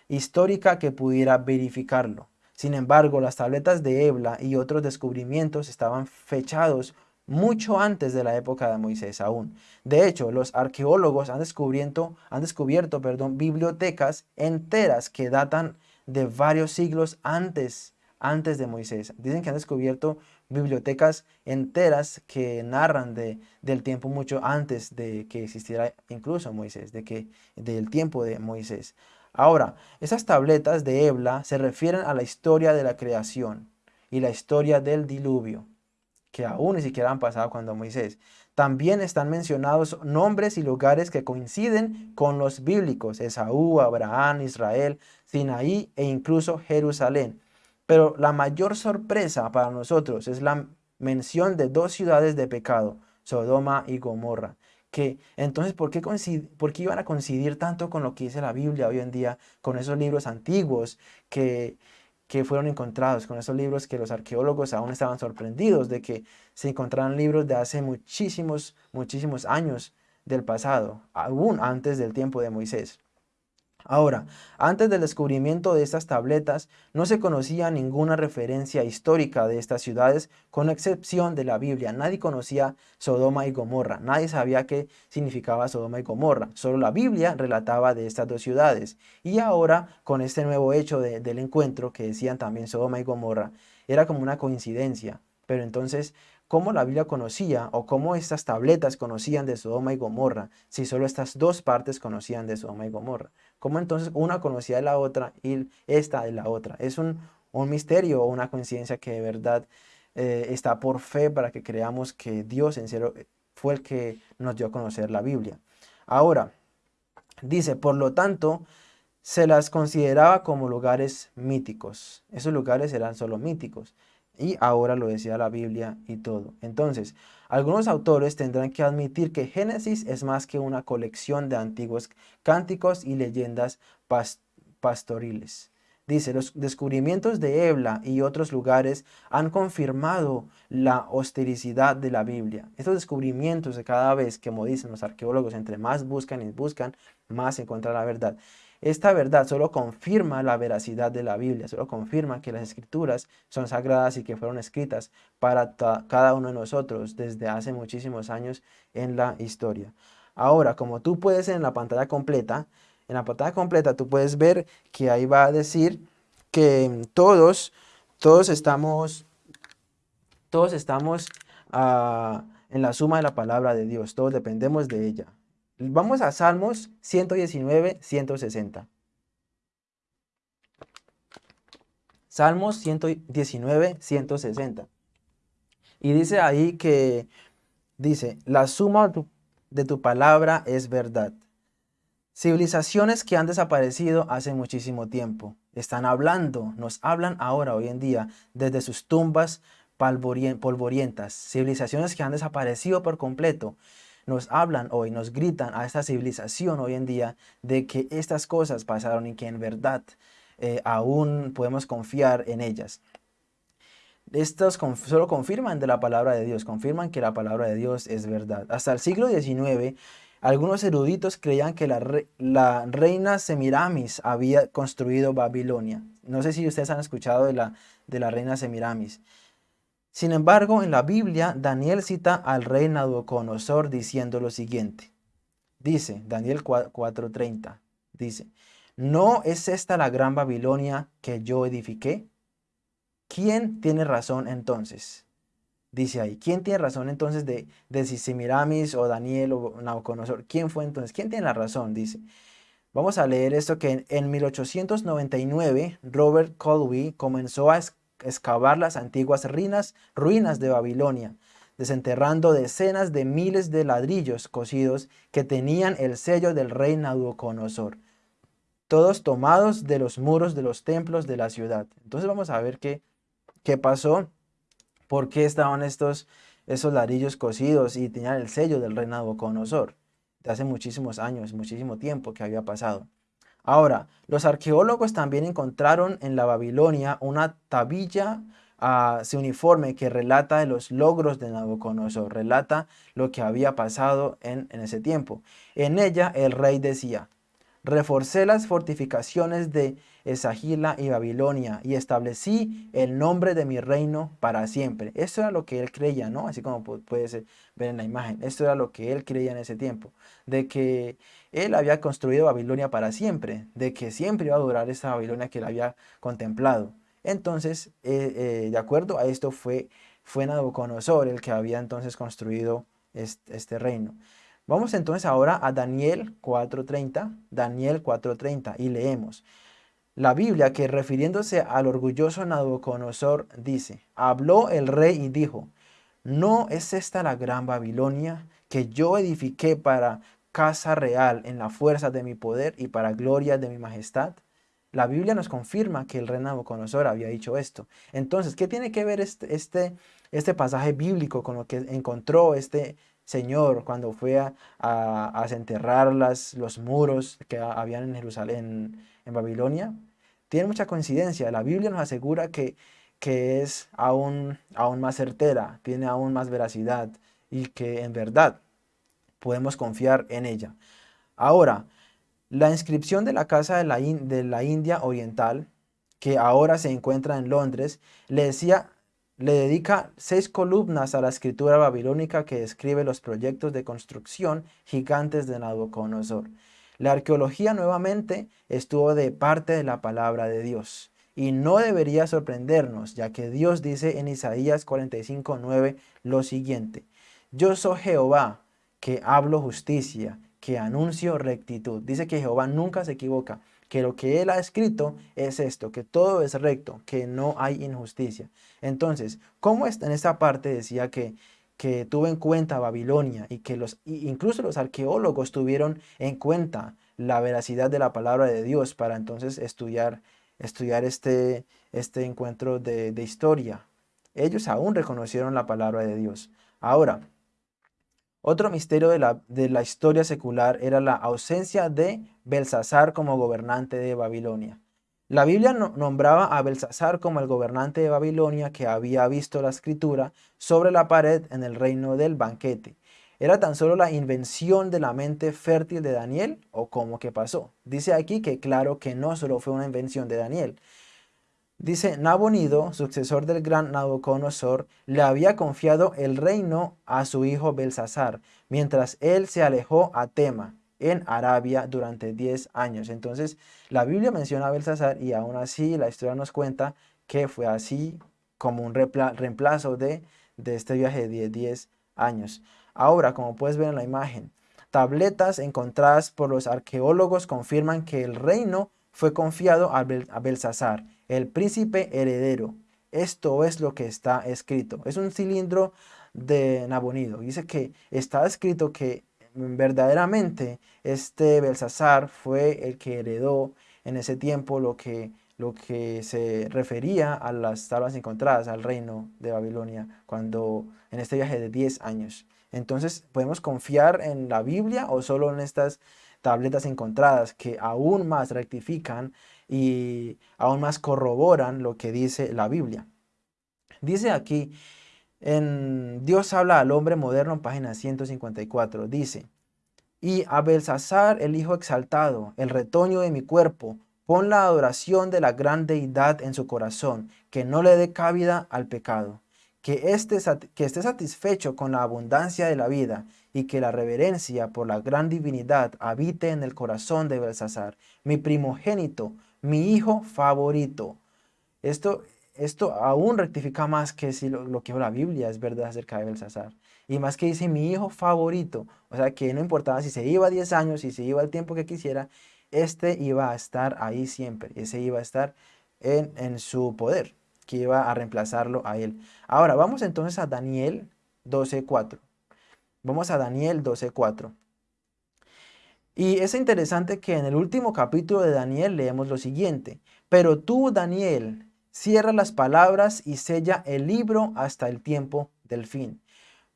histórica que pudiera verificarlo. Sin embargo, las tabletas de Ebla y otros descubrimientos estaban fechados mucho antes de la época de Moisés aún. De hecho, los arqueólogos han descubierto, han descubierto perdón, bibliotecas enteras que datan de varios siglos antes, antes de Moisés. Dicen que han descubierto bibliotecas enteras que narran de, del tiempo mucho antes de que existiera incluso Moisés, de que, del tiempo de Moisés. Ahora, esas tabletas de Ebla se refieren a la historia de la creación y la historia del diluvio que aún ni siquiera han pasado cuando Moisés. También están mencionados nombres y lugares que coinciden con los bíblicos, Esaú, Abraham, Israel, Sinaí e incluso Jerusalén. Pero la mayor sorpresa para nosotros es la mención de dos ciudades de pecado, Sodoma y Gomorra. Que entonces, ¿por qué, ¿por qué iban a coincidir tanto con lo que dice la Biblia hoy en día, con esos libros antiguos que, que fueron encontrados, con esos libros que los arqueólogos aún estaban sorprendidos de que se encontraran libros de hace muchísimos, muchísimos años del pasado, aún antes del tiempo de Moisés. Ahora, antes del descubrimiento de estas tabletas, no se conocía ninguna referencia histórica de estas ciudades, con excepción de la Biblia. Nadie conocía Sodoma y Gomorra, nadie sabía qué significaba Sodoma y Gomorra. Solo la Biblia relataba de estas dos ciudades. Y ahora, con este nuevo hecho del encuentro, que decían también Sodoma y Gomorra, era como una coincidencia. Pero entonces, ¿cómo la Biblia conocía o cómo estas tabletas conocían de Sodoma y Gomorra si solo estas dos partes conocían de Sodoma y Gomorra? ¿Cómo entonces una conocía de la otra y esta de la otra? Es un, misterio o una coincidencia que de verdad eh, está por fe para que creamos que Dios en serio eh, fue el que nos dio a conocer la Biblia. Ahora, dice, por lo tanto, se las consideraba como lugares míticos. Esos lugares eran solo míticos. Y ahora lo decía la Biblia y todo. Entonces, algunos autores tendrán que admitir que Génesis es más que una colección de antiguos cánticos y leyendas pastoriles. Dice, los descubrimientos de Ebla y otros lugares han confirmado la hostilicidad de la Biblia. Estos descubrimientos de cada vez, como dicen los arqueólogos, entre más buscan y buscan, más encuentran la verdad. Esta verdad solo confirma la veracidad de la Biblia, solo confirma que las escrituras son sagradas y que fueron escritas para cada uno de nosotros desde hace muchísimos años en la historia. Ahora, como tú puedes en la pantalla completa, en la pantalla completa tú puedes ver que ahí va a decir que todos, todos estamos, todos estamos ah, en la suma de la palabra de Dios, todos dependemos de ella. Vamos a Salmos 119, 160. Salmos 119, 160. Y dice ahí que, dice, la suma de tu palabra es verdad. Civilizaciones que han desaparecido hace muchísimo tiempo. Están hablando, nos hablan ahora, hoy en día, desde sus tumbas polvorientas. Civilizaciones que han desaparecido por completo nos hablan hoy, nos gritan a esta civilización hoy en día de que estas cosas pasaron y que en verdad eh, aún podemos confiar en ellas. Estos solo confirman de la palabra de Dios, confirman que la palabra de Dios es verdad. Hasta el siglo XIX, algunos eruditos creían que la, la reina Semiramis había construido Babilonia. No sé si ustedes han escuchado de la, de la reina Semiramis. Sin embargo, en la Biblia, Daniel cita al rey Nabucodonosor diciendo lo siguiente. Dice, Daniel 4.30, dice, ¿no es esta la gran Babilonia que yo edifiqué? ¿Quién tiene razón entonces? Dice ahí, ¿quién tiene razón entonces de, de si Semiramis o Daniel o Nabucodonosor? ¿Quién fue entonces? ¿Quién tiene la razón? Dice, vamos a leer esto que en, en 1899 Robert Colby comenzó a excavar las antiguas ruinas, ruinas de Babilonia, desenterrando decenas de miles de ladrillos cocidos que tenían el sello del rey Nabucodonosor, todos tomados de los muros de los templos de la ciudad. Entonces vamos a ver qué, qué pasó, por qué estaban estos, esos ladrillos cocidos y tenían el sello del rey Nabucodonosor, de hace muchísimos años, muchísimo tiempo que había pasado. Ahora, los arqueólogos también encontraron en la Babilonia una tabilla uh, uniforme que relata los logros de Nabucodonosor, relata lo que había pasado en, ese tiempo. En ella el rey decía, reforcé las fortificaciones de Esagila y Babilonia y establecí el nombre de mi reino para siempre. Esto era lo que él creía, ¿no? Así como puedes ver en la imagen. Esto era lo que él creía en ese tiempo. De que él había construido Babilonia para siempre. De que siempre iba a durar esa Babilonia que él había contemplado. Entonces, eh, eh, de acuerdo a esto fue, fue Nabucodonosor el que había entonces construido este, este reino. Vamos entonces ahora a Daniel 4.30, Daniel 4.30 y leemos. La Biblia que refiriéndose al orgulloso Nabucodonosor dice, habló el rey y dijo, ¿no es esta la gran Babilonia que yo edifiqué para casa real en la fuerza de mi poder y para gloria de mi majestad? La Biblia nos confirma que el rey Nabucodonosor había dicho esto. Entonces, ¿qué tiene que ver este, este, este pasaje bíblico con lo que encontró este señor cuando fue a, a, desenterrar las, los muros que habían en Jerusalén, en Babilonia? Tiene mucha coincidencia. La Biblia nos asegura que, que es aún, aún más certera, tiene aún más veracidad y que en verdad podemos confiar en ella. Ahora, la inscripción de la Casa de la, de la India Oriental, que ahora se encuentra en Londres, le decía le dedica seis columnas a la escritura babilónica que describe los proyectos de construcción gigantes de Nabucodonosor. La arqueología nuevamente estuvo de parte de la palabra de Dios. Y no debería sorprendernos, ya que Dios dice en Isaías 45.9 lo siguiente. Yo soy Jehová, que hablo justicia, que anuncio rectitud. Dice que Jehová nunca se equivoca, que lo que Él ha escrito es esto, que todo es recto, que no hay injusticia. Entonces, ¿cómo está en esta parte decía que que tuvo en cuenta Babilonia y que los, incluso los arqueólogos tuvieron en cuenta la veracidad de la palabra de Dios para entonces estudiar, estudiar este, este encuentro de, historia. Ellos aún reconocieron la palabra de Dios. Ahora, otro misterio de la, de la historia secular era la ausencia de Belsasar como gobernante de Babilonia. La Biblia nombraba a Belsasar como el gobernante de Babilonia que había visto la escritura sobre la pared en el reino del banquete. ¿Era tan solo la invención de la mente fértil de Daniel o cómo que pasó? Dice aquí que claro que no solo fue una invención de Daniel. Dice, Nabonido, sucesor del gran Nabucodonosor, le había confiado el reino a su hijo Belsasar, mientras él se alejó a Tema, en Arabia durante 10 años. Entonces, la Biblia menciona a Belsasar y aún así la historia nos cuenta que fue así como un reemplazo de, este viaje de 10 años. Ahora, como puedes ver en la imagen, tabletas encontradas por los arqueólogos confirman que el reino fue confiado a, Belsasar, el príncipe heredero. Esto es lo que está escrito. Es un cilindro de Nabonido. Dice que está escrito que verdaderamente este Belsasar fue el que heredó en ese tiempo lo que, lo que se refería a las tablas encontradas al reino de Babilonia cuando en este viaje de 10 años. Entonces, ¿podemos confiar en la Biblia o solo en estas tabletas encontradas que aún más rectifican y aún más corroboran lo que dice la Biblia? Dice aquí en Dios habla al hombre moderno, página 154, dice, Y a Belsasar, el hijo exaltado, el retoño de mi cuerpo, pon la adoración de la gran deidad en su corazón, que no le dé cabida al pecado, que, este, que esté satisfecho con la abundancia de la vida, y que la reverencia por la gran divinidad habite en el corazón de Belsasar, mi primogénito, mi hijo favorito. Esto esto aún rectifica más que si lo, que la Biblia es verdad acerca de Belsasar. Y más que dice mi hijo favorito, o sea que no importaba si se iba 10 años, si se iba el tiempo que quisiera, este iba a estar ahí siempre, ese iba a estar en, en su poder, que iba a reemplazarlo a él. Ahora, vamos entonces a Daniel 12.4. Vamos a Daniel 12.4. Y es interesante que en el último capítulo de Daniel leemos lo siguiente. Pero tú, Daniel, Cierra las palabras y sella el libro hasta el tiempo del fin.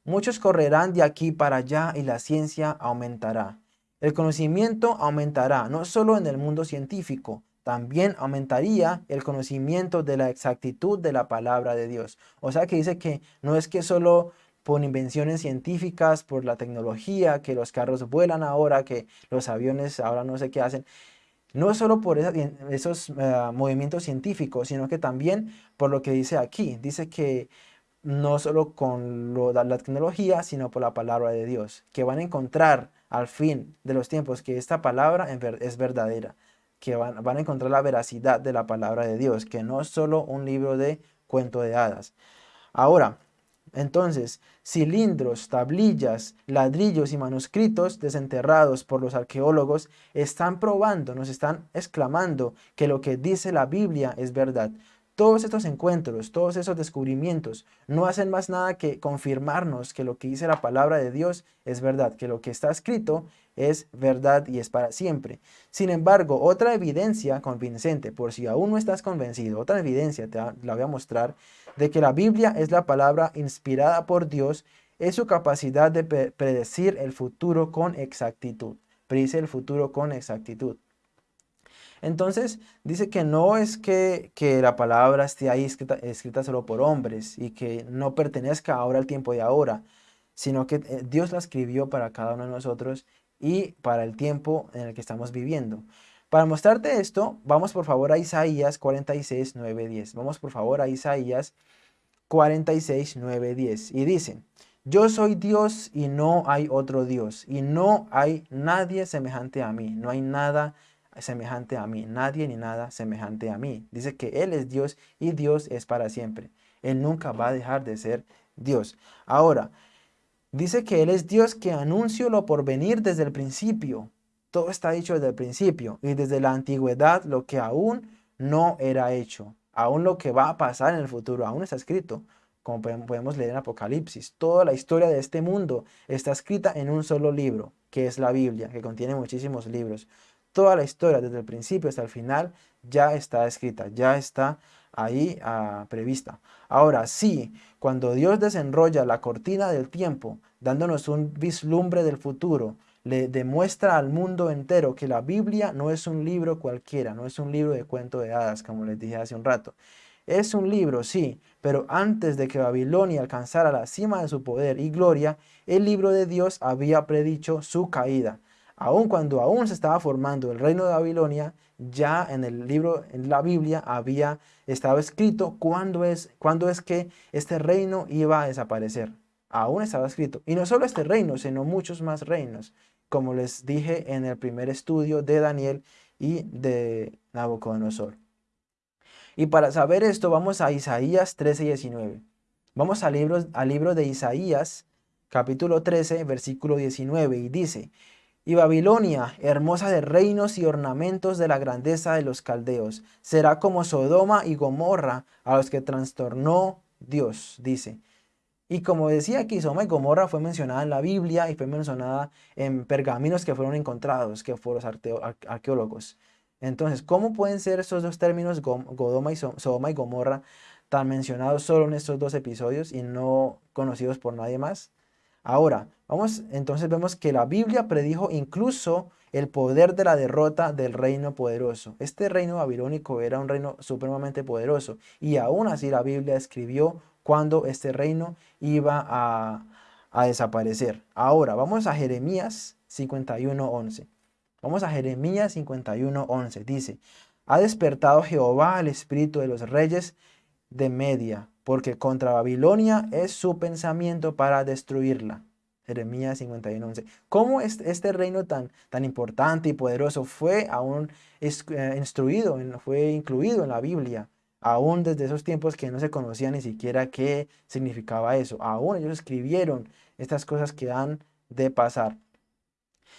Muchos correrán de aquí para allá y la ciencia aumentará. El conocimiento aumentará no solo en el mundo científico, también aumentaría el conocimiento de la exactitud de la palabra de Dios. O sea que dice que no es que solo por invenciones científicas, por la tecnología, que los carros vuelan ahora, que los aviones ahora no sé qué hacen, no solo por esos eh, movimientos científicos, sino que también por lo que dice aquí. Dice que no solo con la tecnología, sino por la palabra de Dios. Que van a encontrar al fin de los tiempos que esta palabra es verdadera. Que van, van a encontrar la veracidad de la palabra de Dios. Que no es solo un libro de cuento de hadas. Ahora, entonces, cilindros, tablillas, ladrillos y manuscritos desenterrados por los arqueólogos están probando, nos están exclamando que lo que dice la Biblia es verdad. Todos estos encuentros, todos esos descubrimientos no hacen más nada que confirmarnos que lo que dice la palabra de Dios es verdad, que lo que está escrito es verdad y es para siempre. Sin embargo, otra evidencia convincente, por si aún no estás convencido, otra evidencia te la voy a mostrar, de que la Biblia es la palabra inspirada por Dios, es su capacidad de predecir el futuro con exactitud. Predice el futuro con exactitud. Entonces, dice que no es que, la palabra esté ahí escrita, solo por hombres y que no pertenezca ahora al tiempo de ahora, sino que eh, Dios la escribió para cada uno de nosotros y para el tiempo en el que estamos viviendo. Para mostrarte esto, vamos por favor a Isaías 46, 9, 10. Vamos por favor a Isaías 46, 9, 10. Y dice, yo soy Dios y no hay otro Dios, y no hay nadie semejante a mí, no hay nada semejante a mí, nadie ni nada semejante a mí. Dice que Él es Dios y Dios es para siempre. Él nunca va a dejar de ser Dios. Ahora, dice que Él es Dios que anunció lo por venir desde el principio. Todo está dicho desde el principio y desde la antigüedad lo que aún no era hecho. Aún lo que va a pasar en el futuro, aún está escrito. Como podemos leer en Apocalipsis, toda la historia de este mundo está escrita en un solo libro, que es la Biblia, que contiene muchísimos libros. Toda la historia, desde el principio hasta el final, ya está escrita, ya está ahí ah, prevista. Ahora sí, cuando Dios desenrolla la cortina del tiempo, dándonos un vislumbre del futuro, le demuestra al mundo entero que la Biblia no es un libro cualquiera, no es un libro de cuento de hadas, como les dije hace un rato. Es un libro, sí, pero antes de que Babilonia alcanzara la cima de su poder y gloria, el libro de Dios había predicho su caída aun cuando aún se estaba formando el reino de Babilonia, ya en el libro, en la Biblia, había estado escrito cuándo es, cuándo es que este reino iba a desaparecer. Aún estaba escrito. Y no solo este reino, sino muchos más reinos, como les dije en el primer estudio de Daniel y de Nabucodonosor. Y para saber esto, vamos a Isaías 13 y 19. Vamos al libro, al libro de Isaías, capítulo 13, versículo 19, y dice, y Babilonia, hermosa de reinos y ornamentos de la grandeza de los caldeos, será como Sodoma y Gomorra a los que trastornó Dios, dice. Y como decía aquí, Sodoma y Gomorra fue mencionada en la Biblia y fue mencionada en pergaminos que fueron encontrados, que fueron los arqueólogos. Entonces, ¿cómo pueden ser esos dos términos, y Sodoma y Gomorra, tan mencionados solo en estos dos episodios y no conocidos por nadie más? Ahora, vamos, entonces vemos que la Biblia predijo incluso el poder de la derrota del reino poderoso. Este reino babilónico era un reino supremamente poderoso y aún así la Biblia escribió cuando este reino iba a, desaparecer. Ahora, vamos a Jeremías 51.11. Vamos a Jeremías 51.11. Dice, ha despertado Jehová al espíritu de los reyes de Media porque contra Babilonia es su pensamiento para destruirla. Jeremías 51:11. ¿Cómo este reino tan, tan importante y poderoso fue aún eh, instruido, fue incluido en la Biblia? Aún desde esos tiempos que no se conocía ni siquiera qué significaba eso. Aún ellos escribieron estas cosas que han de pasar.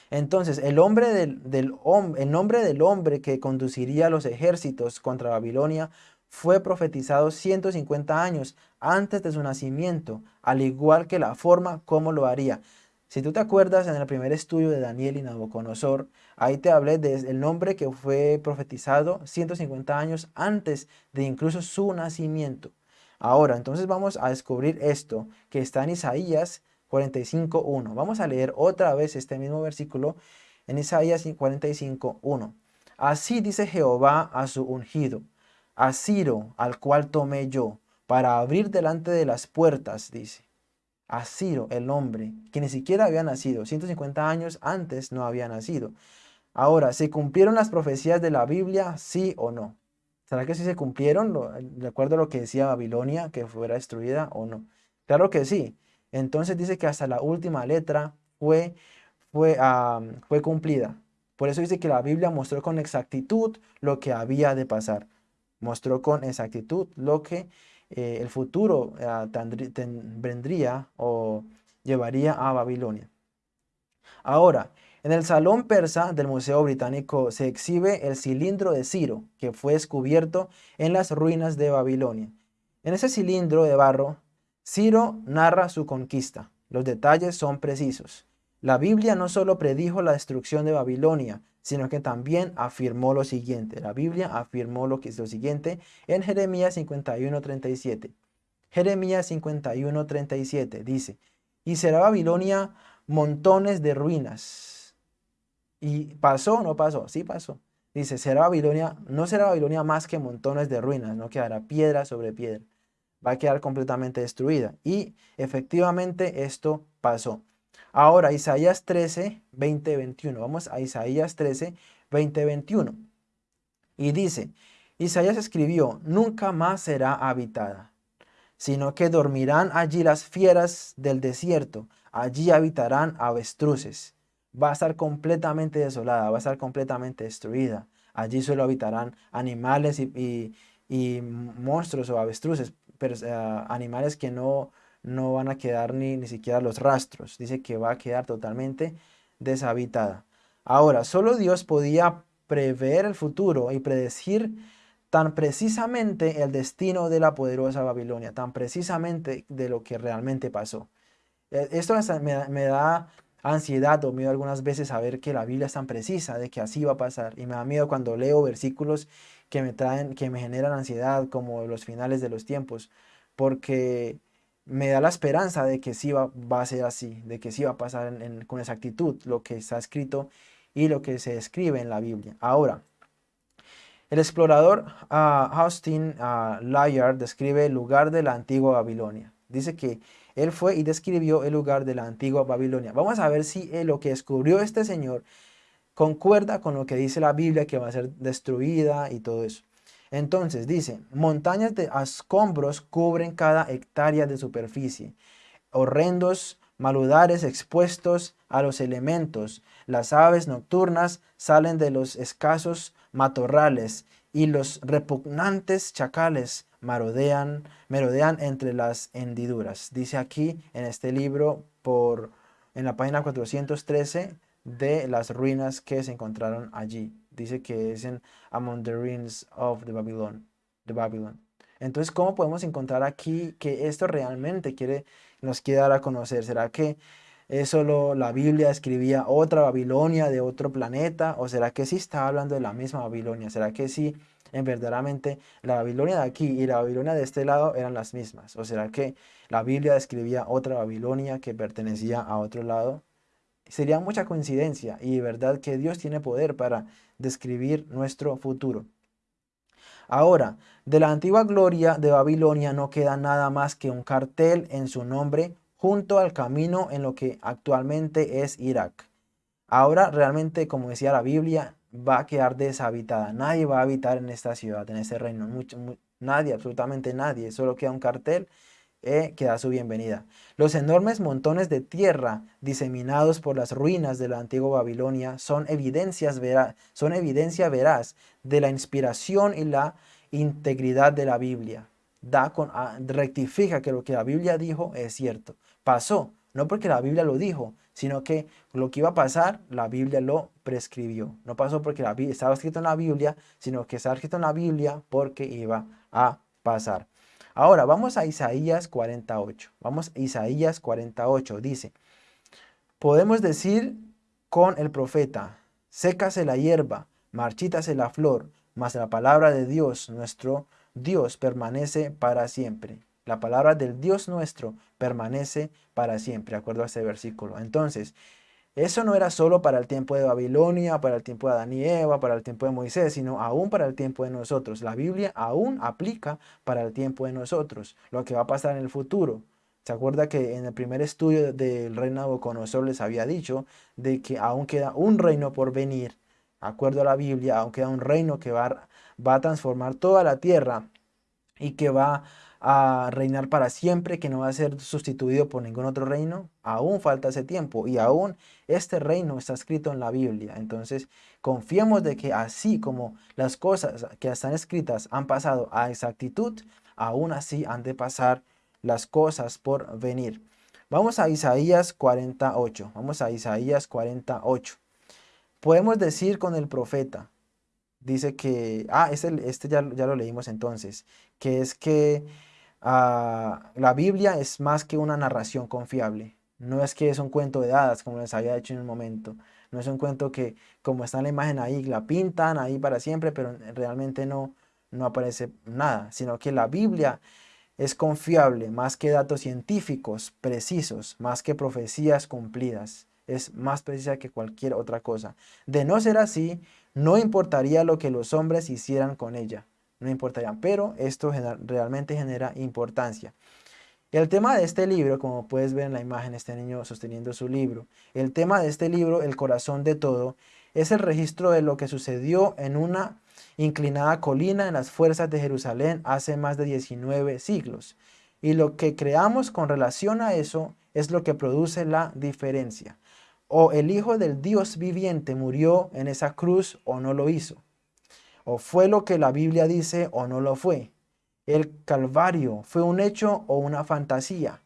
Entonces, el, hombre del, del, el nombre del hombre que conduciría los ejércitos contra Babilonia fue profetizado 150 años antes de su nacimiento, al igual que la forma como lo haría. Si tú te acuerdas en el primer estudio de Daniel y Nabucodonosor, ahí te hablé del nombre que fue profetizado 150 años antes de incluso su nacimiento. Ahora, entonces vamos a descubrir esto que está en Isaías 45.1. Vamos a leer otra vez este mismo versículo en Isaías 45.1. Así dice Jehová a su ungido, a Ciro, al cual tomé yo, para abrir delante de las puertas, dice. A Ciro, el hombre, que ni siquiera había nacido, 150 años antes no había nacido. Ahora, ¿se cumplieron las profecías de la Biblia, sí o no? ¿Será que sí se cumplieron, de acuerdo a lo que decía Babilonia, que fuera destruida o no? Claro que sí. Entonces dice que hasta la última letra fue, fue, fue cumplida. Por eso dice que la Biblia mostró con exactitud lo que había de pasar mostró con exactitud lo que eh, el futuro vendría o llevaría a Babilonia. Ahora, En el salón persa del Museo Británico se exhibe el cilindro de Ciro, que fue descubierto en las ruinas de Babilonia. En ese cilindro de barro, Ciro narra su conquista. Los detalles son precisos. La Biblia no solo predijo la destrucción de Babilonia, sino que también afirmó lo siguiente. La Biblia afirmó lo, que es lo siguiente en Jeremías 51.37. Jeremías 51.37 dice, y será Babilonia montones de ruinas, y pasó o no pasó, sí pasó. Dice, será Babilonia, no será Babilonia más que montones de ruinas, no quedará piedra sobre piedra. Va a quedar completamente destruida. Y efectivamente esto pasó. Ahora, Isaías 13, 20, 21. Vamos a Isaías 13, 20, 21. Y dice, Isaías escribió, nunca más será habitada, sino que dormirán allí las fieras del desierto, allí habitarán avestruces va a estar completamente desolada, va a estar completamente destruida. Allí solo habitarán animales y, monstruos o avestruces, pero, eh, animales que no, no van a quedar ni, ni siquiera los rastros. Dice que va a quedar totalmente deshabitada. Ahora, solo Dios podía prever el futuro y predecir tan precisamente el destino de la poderosa Babilonia, tan precisamente de lo que realmente pasó. Eh, esto me da ansiedad o miedo algunas veces a ver que la Biblia es tan precisa de que así va a pasar. Y me da miedo cuando leo versículos que me traen, que me generan ansiedad como los finales de los tiempos, porque me da la esperanza de que sí va, a ser así, de que sí va a pasar con exactitud lo que está escrito y lo que se escribe en la Biblia. Ahora, el explorador uh, Austin uh, describe el lugar de la antigua Babilonia. Dice que él fue y describió el lugar de la antigua Babilonia. Vamos a ver si lo que descubrió este señor concuerda con lo que dice la Biblia que va a ser destruida y todo eso. Entonces dice, montañas de escombros cubren cada hectárea de superficie. Horrendos maludares expuestos a los elementos. Las aves nocturnas salen de los escasos matorrales y los repugnantes chacales marodean, merodean entre las hendiduras. Dice aquí en este libro, por, en la página 413, de las ruinas que se encontraron allí. Dice que es en Among the Ruins of the Babylon. The Babylon. Entonces, ¿cómo podemos encontrar aquí que esto realmente quiere, nos quiere dar a conocer? ¿Será que es solo la Biblia escribía otra Babilonia de otro planeta? ¿O será que sí está hablando de la misma Babilonia? ¿Será que sí en verdaderamente la Babilonia de aquí y la Babilonia de este lado eran las mismas? ¿O será que la Biblia describía otra Babilonia que pertenecía a otro lado? Sería mucha coincidencia y verdad que Dios tiene poder para describir nuestro futuro. Ahora, de la antigua gloria de Babilonia no queda nada más que un cartel en su nombre junto al camino en lo que actualmente es Irak. Ahora realmente, como decía la Biblia, va a quedar deshabitada. Nadie va a habitar en esta ciudad, en este reino. nadie, absolutamente nadie. Solo queda un cartel eh, que da su bienvenida. Los enormes montones de tierra diseminados por las ruinas de la antigua Babilonia son, evidencias son evidencia veraz de la inspiración y la integridad de la Biblia. Da con, ah, rectifica que lo que la Biblia dijo es cierto. Pasó, no porque la Biblia lo dijo, sino que lo que iba a pasar, la Biblia lo prescribió. No pasó porque la, estaba escrito en la Biblia, sino que estaba escrito en la Biblia porque iba a pasar. Ahora, vamos a Isaías 48. Vamos a Isaías 48. Dice, podemos decir con el profeta, sécase la hierba, marchítase la flor, mas la palabra de Dios, nuestro Dios, permanece para siempre. La palabra del Dios nuestro permanece para siempre, de acuerdo a este versículo. Entonces, eso no era solo para el tiempo de Babilonia, para el tiempo de Adán y Eva, para el tiempo de Moisés, sino aún para el tiempo de nosotros. La Biblia aún aplica para el tiempo de nosotros, lo que va a pasar en el futuro. ¿Se acuerda que en el primer estudio del reino de Nabucodonosor les había dicho de que aún queda un reino por venir? acuerdo a la Biblia, aún queda un reino que va, va a transformar toda la tierra y que va a reinar para siempre, que no va a ser sustituido por ningún otro reino, aún falta ese tiempo y aún este reino está escrito en la Biblia. Entonces, confiemos de que así como las cosas que están escritas han pasado a exactitud, aún así han de pasar las cosas por venir. Vamos a Isaías 48, vamos a Isaías 48. podemos decir con el profeta, dice que, ah, este, este ya, ya lo leímos entonces, que es que ah, la Biblia es más que una narración confiable. No es que es un cuento de hadas, como les había dicho en un momento. No es un cuento que, como está la imagen ahí, la pintan ahí para siempre, pero realmente no, no aparece nada, sino que la Biblia es confiable más que datos científicos precisos, más que profecías cumplidas. Es más precisa que cualquier otra cosa. De no ser así, no importaría lo que los hombres hicieran con ella. No importaría, pero esto realmente genera importancia. El tema de este libro, como puedes ver en la imagen, este niño sosteniendo su libro, el tema de este libro, el corazón de todo, es el registro de lo que sucedió en una inclinada colina en las fuerzas de Jerusalén hace más de 19 siglos. Y lo que creamos con relación a eso es lo que produce la diferencia. O el Hijo del Dios viviente murió en esa cruz o no lo hizo. O fue lo que la Biblia dice o no lo fue. El Calvario fue un hecho o una fantasía.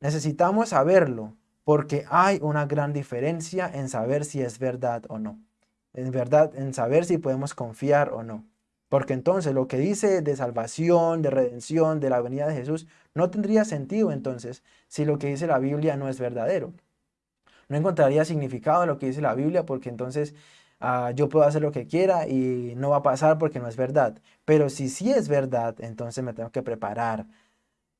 Necesitamos saberlo porque hay una gran diferencia en saber si es verdad o no en verdad, en saber si podemos confiar o no. Porque entonces lo que dice de salvación, de redención, de la venida de Jesús, no tendría sentido entonces si lo que dice la Biblia no es verdadero. No encontraría significado en lo que dice la Biblia porque entonces ah, yo puedo hacer lo que quiera y no va a pasar porque no es verdad. Pero si sí es verdad, entonces me tengo que preparar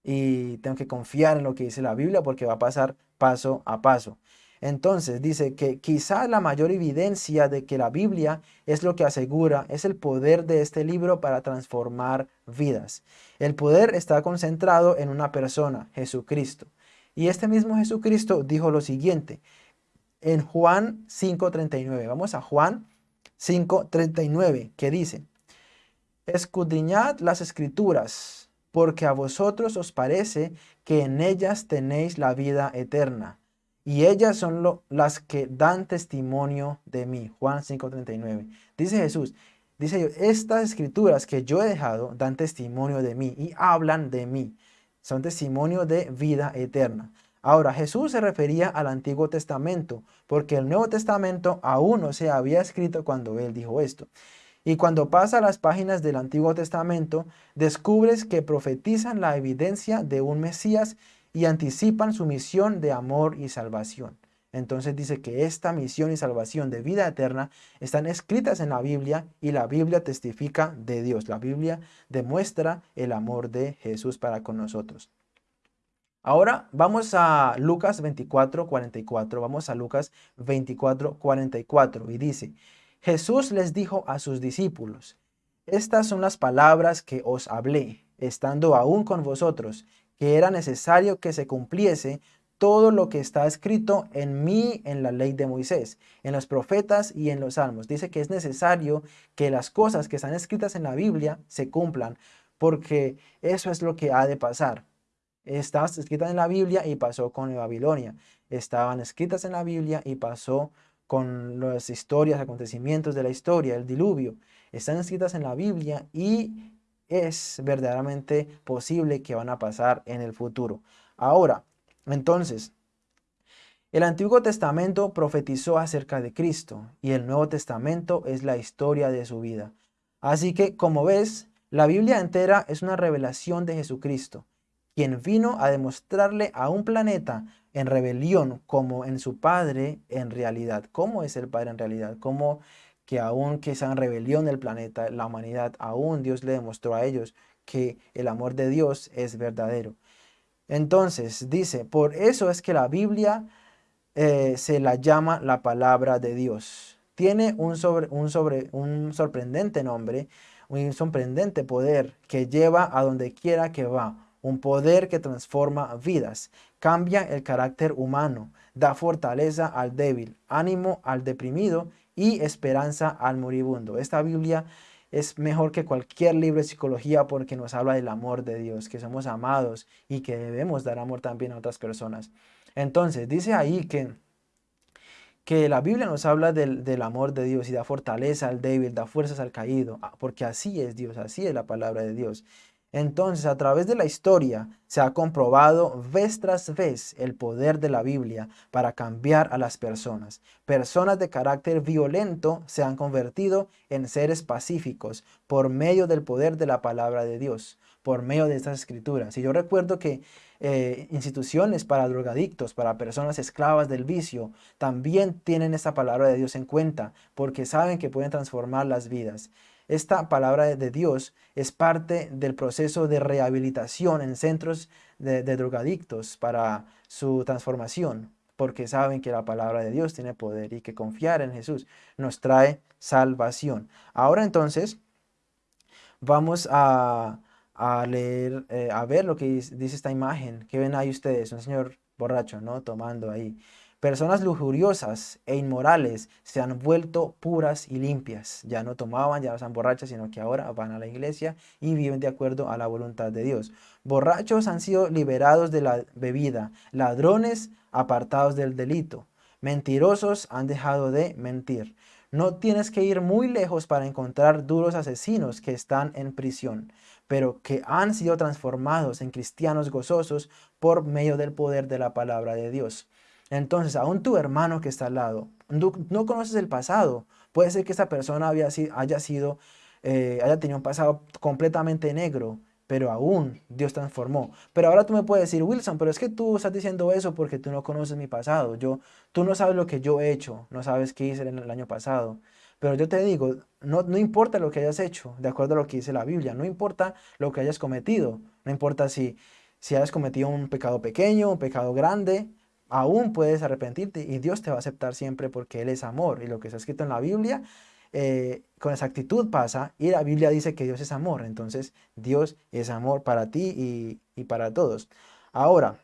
y tengo que confiar en lo que dice la Biblia porque va a pasar paso a paso. Entonces dice que quizá la mayor evidencia de que la Biblia es lo que asegura es el poder de este libro para transformar vidas. El poder está concentrado en una persona, Jesucristo. Y este mismo Jesucristo dijo lo siguiente en Juan 5.39. Vamos a Juan 5.39 que dice, Escudriñad las escrituras, porque a vosotros os parece que en ellas tenéis la vida eterna y ellas son las que dan testimonio de mí. Juan 5.39. Dice Jesús, dice estas escrituras que yo he dejado dan testimonio de mí y hablan de mí. Son testimonio de vida eterna. Ahora, Jesús se refería al Antiguo Testamento, porque el Nuevo Testamento aún no se había escrito cuando él dijo esto. Y cuando pasa las páginas del Antiguo Testamento, descubres que profetizan la evidencia de un Mesías y anticipan su misión de amor y salvación. Entonces dice que esta misión y salvación de vida eterna están escritas en la Biblia y la Biblia testifica de Dios. La Biblia demuestra el amor de Jesús para con nosotros. Ahora vamos a Lucas 24, 44. Vamos a Lucas 24, 44 y dice, Jesús les dijo a sus discípulos, estas son las palabras que os hablé, estando aún con vosotros, que era necesario que se cumpliese todo lo que está escrito en mí, en la ley de Moisés, en los profetas y en los salmos. Dice que es necesario que las cosas que están escritas en la Biblia se cumplan, porque eso es lo que ha de pasar. Estaban escritas en la Biblia y pasó con Babilonia. Estaban escritas en la Biblia y pasó con las historias, acontecimientos de la historia, el diluvio. Están escritas en la Biblia y es verdaderamente posible que van a pasar en el futuro. Ahora, entonces, el Antiguo Testamento profetizó acerca de Cristo y el Nuevo Testamento es la historia de su vida. Así que, como ves, la Biblia entera es una revelación de Jesucristo, quien vino a demostrarle a un planeta en rebelión como en su Padre en realidad. ¿Cómo es el Padre en realidad? ¿Cómo que aún que sean rebelión del planeta, la humanidad, aún Dios le demostró a ellos que el amor de Dios es verdadero. Entonces dice, por eso es que la Biblia eh, se la llama la palabra de Dios. Tiene un, sobre, un, sobre, un sorprendente nombre, un sorprendente poder que lleva a donde quiera que va. Un poder que transforma vidas, cambia el carácter humano, da fortaleza al débil, ánimo al deprimido y esperanza al moribundo. Esta Biblia es mejor que cualquier libro de psicología porque nos habla del amor de Dios, que somos amados y que debemos dar amor también a otras personas. Entonces, dice ahí que, que la Biblia nos habla del, del amor de Dios y da fortaleza al débil, da fuerzas al caído, ah, porque así es Dios, así es la palabra de Dios. Entonces, a través de la historia se ha comprobado vez tras vez el poder de la Biblia para cambiar a las personas. Personas de carácter violento se han convertido en seres pacíficos por medio del poder de la palabra de Dios, por medio de estas escrituras. Y yo recuerdo que eh, instituciones para drogadictos, para personas esclavas del vicio, también tienen esta palabra de Dios en cuenta, porque saben que pueden transformar las vidas. Esta palabra de Dios es parte del proceso de rehabilitación en centros de, drogadictos para su transformación, porque saben que la palabra de Dios tiene poder y que confiar en Jesús nos trae salvación. Ahora entonces vamos a, leer, eh, a ver lo que dice esta imagen. ¿Qué ven ahí ustedes? Un señor borracho, ¿no? Tomando ahí. Personas lujuriosas e inmorales se han vuelto puras y limpias. Ya no tomaban, ya no están borrachas, sino que ahora van a la iglesia y viven de acuerdo a la voluntad de Dios. Borrachos han sido liberados de la bebida, ladrones apartados del delito, mentirosos han dejado de mentir. No tienes que ir muy lejos para encontrar duros asesinos que están en prisión, pero que han sido transformados en cristianos gozosos por medio del poder de la palabra de Dios. Entonces, aún tu hermano que está al lado, no, conoces el pasado. Puede ser que esa persona haya sido, eh, haya tenido un pasado completamente negro, pero aún Dios transformó. Pero ahora tú me puedes decir, Wilson, pero es que tú estás diciendo eso porque tú no conoces mi pasado. Yo, tú no sabes lo que yo he hecho, no sabes qué hice en el año pasado. Pero yo te digo, no, no importa lo que hayas hecho, de acuerdo a lo que dice la Biblia, no importa lo que hayas cometido, no importa si, si hayas cometido un pecado pequeño, un pecado grande, aún puedes arrepentirte y Dios te va a aceptar siempre porque Él es amor. Y lo que está escrito en la Biblia, eh, con exactitud pasa y la Biblia dice que Dios es amor. Entonces Dios es amor para ti y, y para todos. Ahora,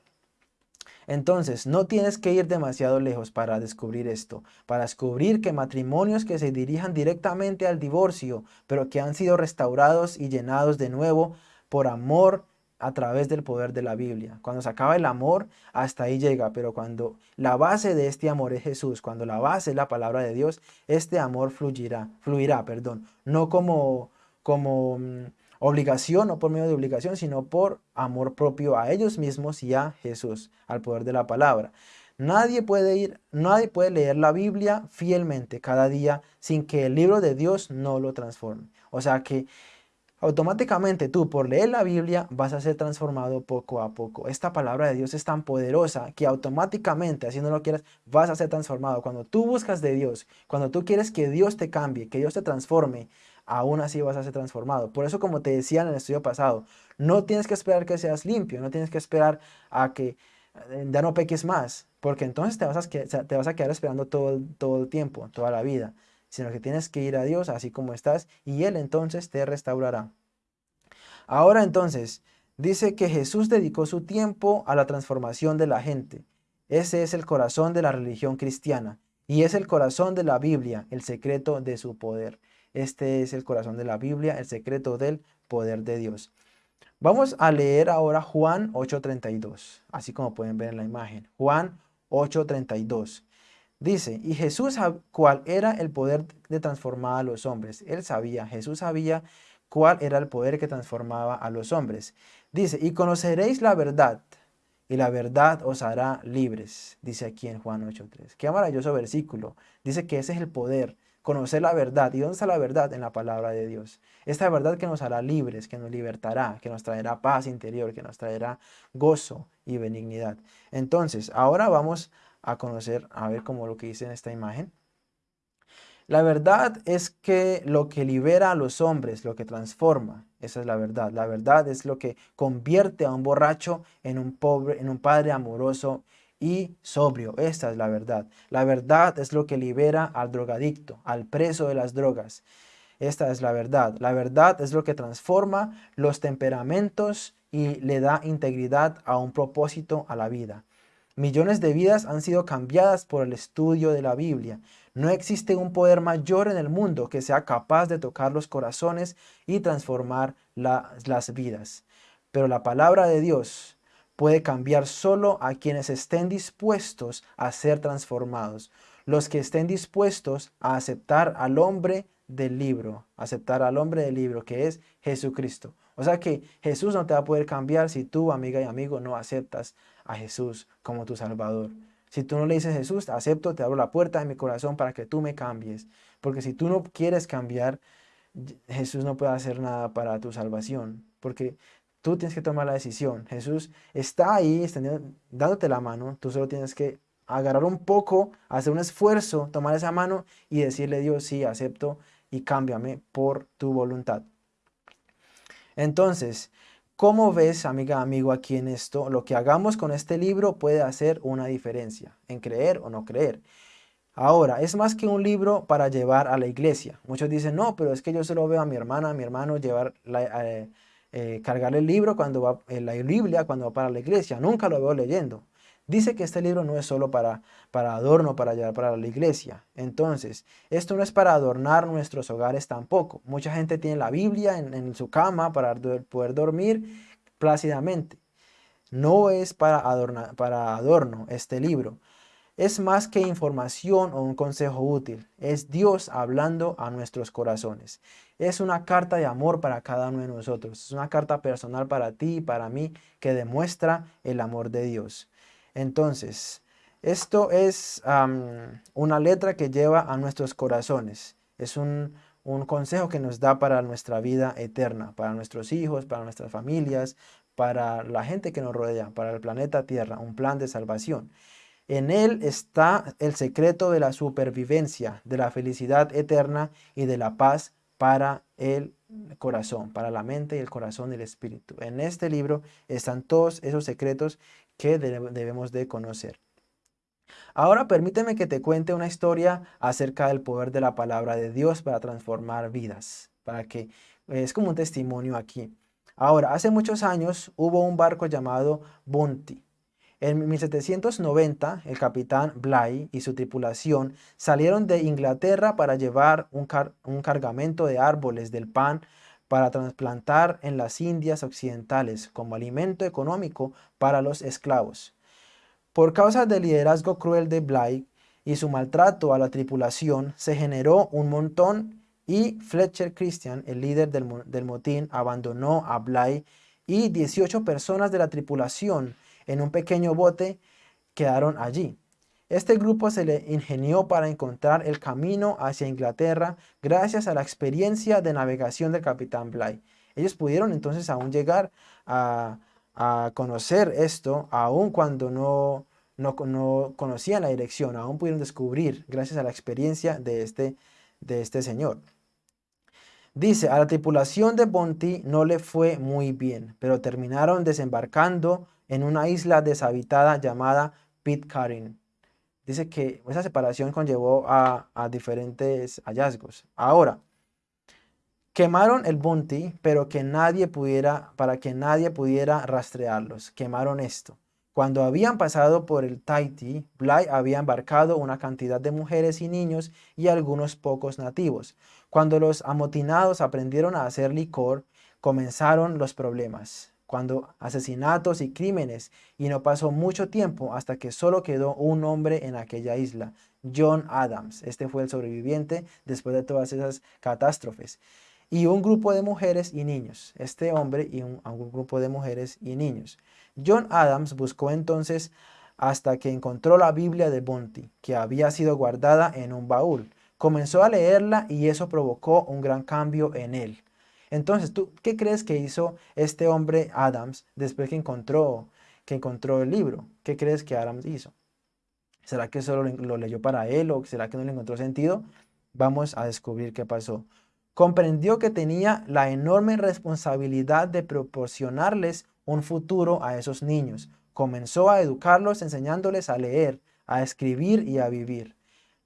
entonces, no tienes que ir demasiado lejos para descubrir esto, para descubrir que matrimonios que se dirijan directamente al divorcio, pero que han sido restaurados y llenados de nuevo por amor a través del poder de la Biblia. Cuando se acaba el amor, hasta ahí llega, pero cuando la base de este amor es Jesús, cuando la base es la palabra de Dios, este amor fluirá, fluirá, perdón, no como, como mm, obligación o por medio de obligación, sino por amor propio a ellos mismos y a Jesús, al poder de la palabra. Nadie puede ir, nadie puede leer la Biblia fielmente cada día sin que el libro de Dios no lo transforme. O sea que automáticamente tú por leer la Biblia vas a ser transformado poco a poco. Esta palabra de Dios es tan poderosa que automáticamente, así no lo quieras, vas a ser transformado. Cuando tú buscas de Dios, cuando tú quieres que Dios te cambie, que Dios te transforme, aún así vas a ser transformado. Por eso, como te decía en el estudio pasado, no tienes que esperar que seas limpio, no tienes que esperar a que eh, ya no peques más, porque entonces te vas a, te vas a quedar esperando todo, todo el tiempo, toda la vida sino que tienes que ir a Dios así como estás y Él entonces te restaurará. Ahora entonces, dice que Jesús dedicó su tiempo a la transformación de la gente. Ese es el corazón de la religión cristiana y es el corazón de la Biblia, el secreto de su poder. Este es el corazón de la Biblia, el secreto del poder de Dios. Vamos a leer ahora Juan 8.32, así como pueden ver en la imagen. Juan 8.32. Dice, y Jesús, cuál era el poder de transformar a los hombres. Él sabía, Jesús sabía cuál era el poder que transformaba a los hombres. Dice, y conoceréis la verdad, y la verdad os hará libres, dice aquí en Juan 8.3. Qué maravilloso versículo. Dice que ese es el poder, conocer la verdad. ¿Y dónde está la verdad? En la palabra de Dios. Esta verdad que nos hará libres, que nos libertará, que nos traerá paz interior, que nos traerá gozo y benignidad. Entonces, ahora vamos a conocer, a ver como lo que dice en esta imagen. La verdad es que lo que libera a los hombres, lo que transforma, esa es la verdad. La verdad es lo que convierte a un borracho en un pobre, en un padre amoroso y sobrio. Esta es la verdad. La verdad es lo que libera al drogadicto, al preso de las drogas. Esta es la verdad. La verdad es lo que transforma los temperamentos y le da integridad a un propósito a la vida. Millones de vidas han sido cambiadas por el estudio de la Biblia. No existe un poder mayor en el mundo que sea capaz de tocar los corazones y transformar las vidas. Pero la palabra de Dios puede cambiar solo a quienes estén dispuestos a ser transformados. Los que estén dispuestos a aceptar al hombre del libro, aceptar al hombre del libro que es Jesucristo. O sea que Jesús no te va a poder cambiar si tú, amiga y amigo, no aceptas a Jesús como tu Salvador. Si tú no le dices Jesús, acepto, te abro la puerta de mi corazón para que tú me cambies. Porque si tú no quieres cambiar, Jesús no puede hacer nada para tu salvación. Porque tú tienes que tomar la decisión. Jesús está ahí dándote la mano. Tú solo tienes que agarrar un poco, hacer un esfuerzo, tomar esa mano y decirle Dios, sí, acepto y cámbiame por tu voluntad. Entonces, ¿cómo ves, amiga, amigo, aquí en esto? Lo que hagamos con este libro puede hacer una diferencia en creer o no creer. Ahora, es más que un libro para llevar a la iglesia. Muchos dicen, no, pero es que yo solo veo a mi hermana, a mi hermano llevar la, eh, eh, cargar el libro cuando va, eh, la Biblia cuando va para la iglesia. Nunca lo veo leyendo. Dice que este libro no es solo para, para adorno, para llevar para la iglesia. Entonces, esto no es para adornar nuestros hogares tampoco. Mucha gente tiene la Biblia en, su cama para poder dormir plácidamente. No es para, para adorno este libro. Es más que información o un consejo útil. Es Dios hablando a nuestros corazones. Es una carta de amor para cada uno de nosotros. Es una carta personal para ti y para mí que demuestra el amor de Dios. Entonces, esto es una letra que lleva a nuestros corazones. Es un, consejo que nos da para nuestra vida eterna, para nuestros hijos, para nuestras familias, para la gente que nos rodea, para el planeta Tierra, un plan de salvación. En él está el secreto de la supervivencia, de la felicidad eterna y de la paz para el corazón, para la mente y el corazón y el espíritu. En este libro están todos esos secretos que debemos de conocer. Ahora permíteme que te cuente una historia acerca del poder de la palabra de Dios para transformar vidas, para que es como un testimonio aquí. Ahora, hace muchos años hubo un barco llamado Bounty. En 1790, el capitán Bligh y su tripulación salieron de Inglaterra para llevar un, un cargamento de árboles del pan para trasplantar en las Indias occidentales como alimento económico para los esclavos. Por causa del liderazgo cruel de Bligh y su maltrato a la tripulación, se generó un montón y Fletcher Christian, el líder del, motín, abandonó a Bligh y 18 personas de la tripulación en un pequeño bote quedaron allí. Este grupo se le ingenió para encontrar el camino hacia Inglaterra gracias a la experiencia de navegación del capitán Bligh. Ellos pudieron entonces aún llegar a, conocer esto, aun cuando no, no, conocían la dirección, aún pudieron descubrir gracias a la experiencia de este, de este señor. Dice, a la tripulación de Bonti no le fue muy bien, pero terminaron desembarcando en una isla deshabitada llamada Pitcairn dice que esa separación conllevó a, diferentes hallazgos. Ahora, quemaron el Bounty, pero que nadie pudiera, para que nadie pudiera rastrearlos. Quemaron esto. Cuando habían pasado por el Tahiti, Bly había embarcado una cantidad de mujeres y niños y algunos pocos nativos. Cuando los amotinados aprendieron a hacer licor, comenzaron los problemas cuando asesinatos y crímenes, y no pasó mucho tiempo hasta que solo quedó un hombre en aquella isla, John Adams. Este fue el sobreviviente después de todas esas catástrofes. Y un grupo de mujeres y niños. Este hombre y un, grupo de mujeres y niños. John Adams buscó entonces hasta que encontró la Biblia de Bonti, que había sido guardada en un baúl. Comenzó a leerla y eso provocó un gran cambio en él. Entonces, ¿tú qué crees que hizo este hombre Adams después que encontró, que encontró el libro? ¿Qué crees que Adams hizo? ¿Será que solo lo leyó para él o será que no le encontró sentido? Vamos a descubrir qué pasó. Comprendió que tenía la enorme responsabilidad de proporcionarles un futuro a esos niños. Comenzó a educarlos enseñándoles a leer, a escribir y a vivir.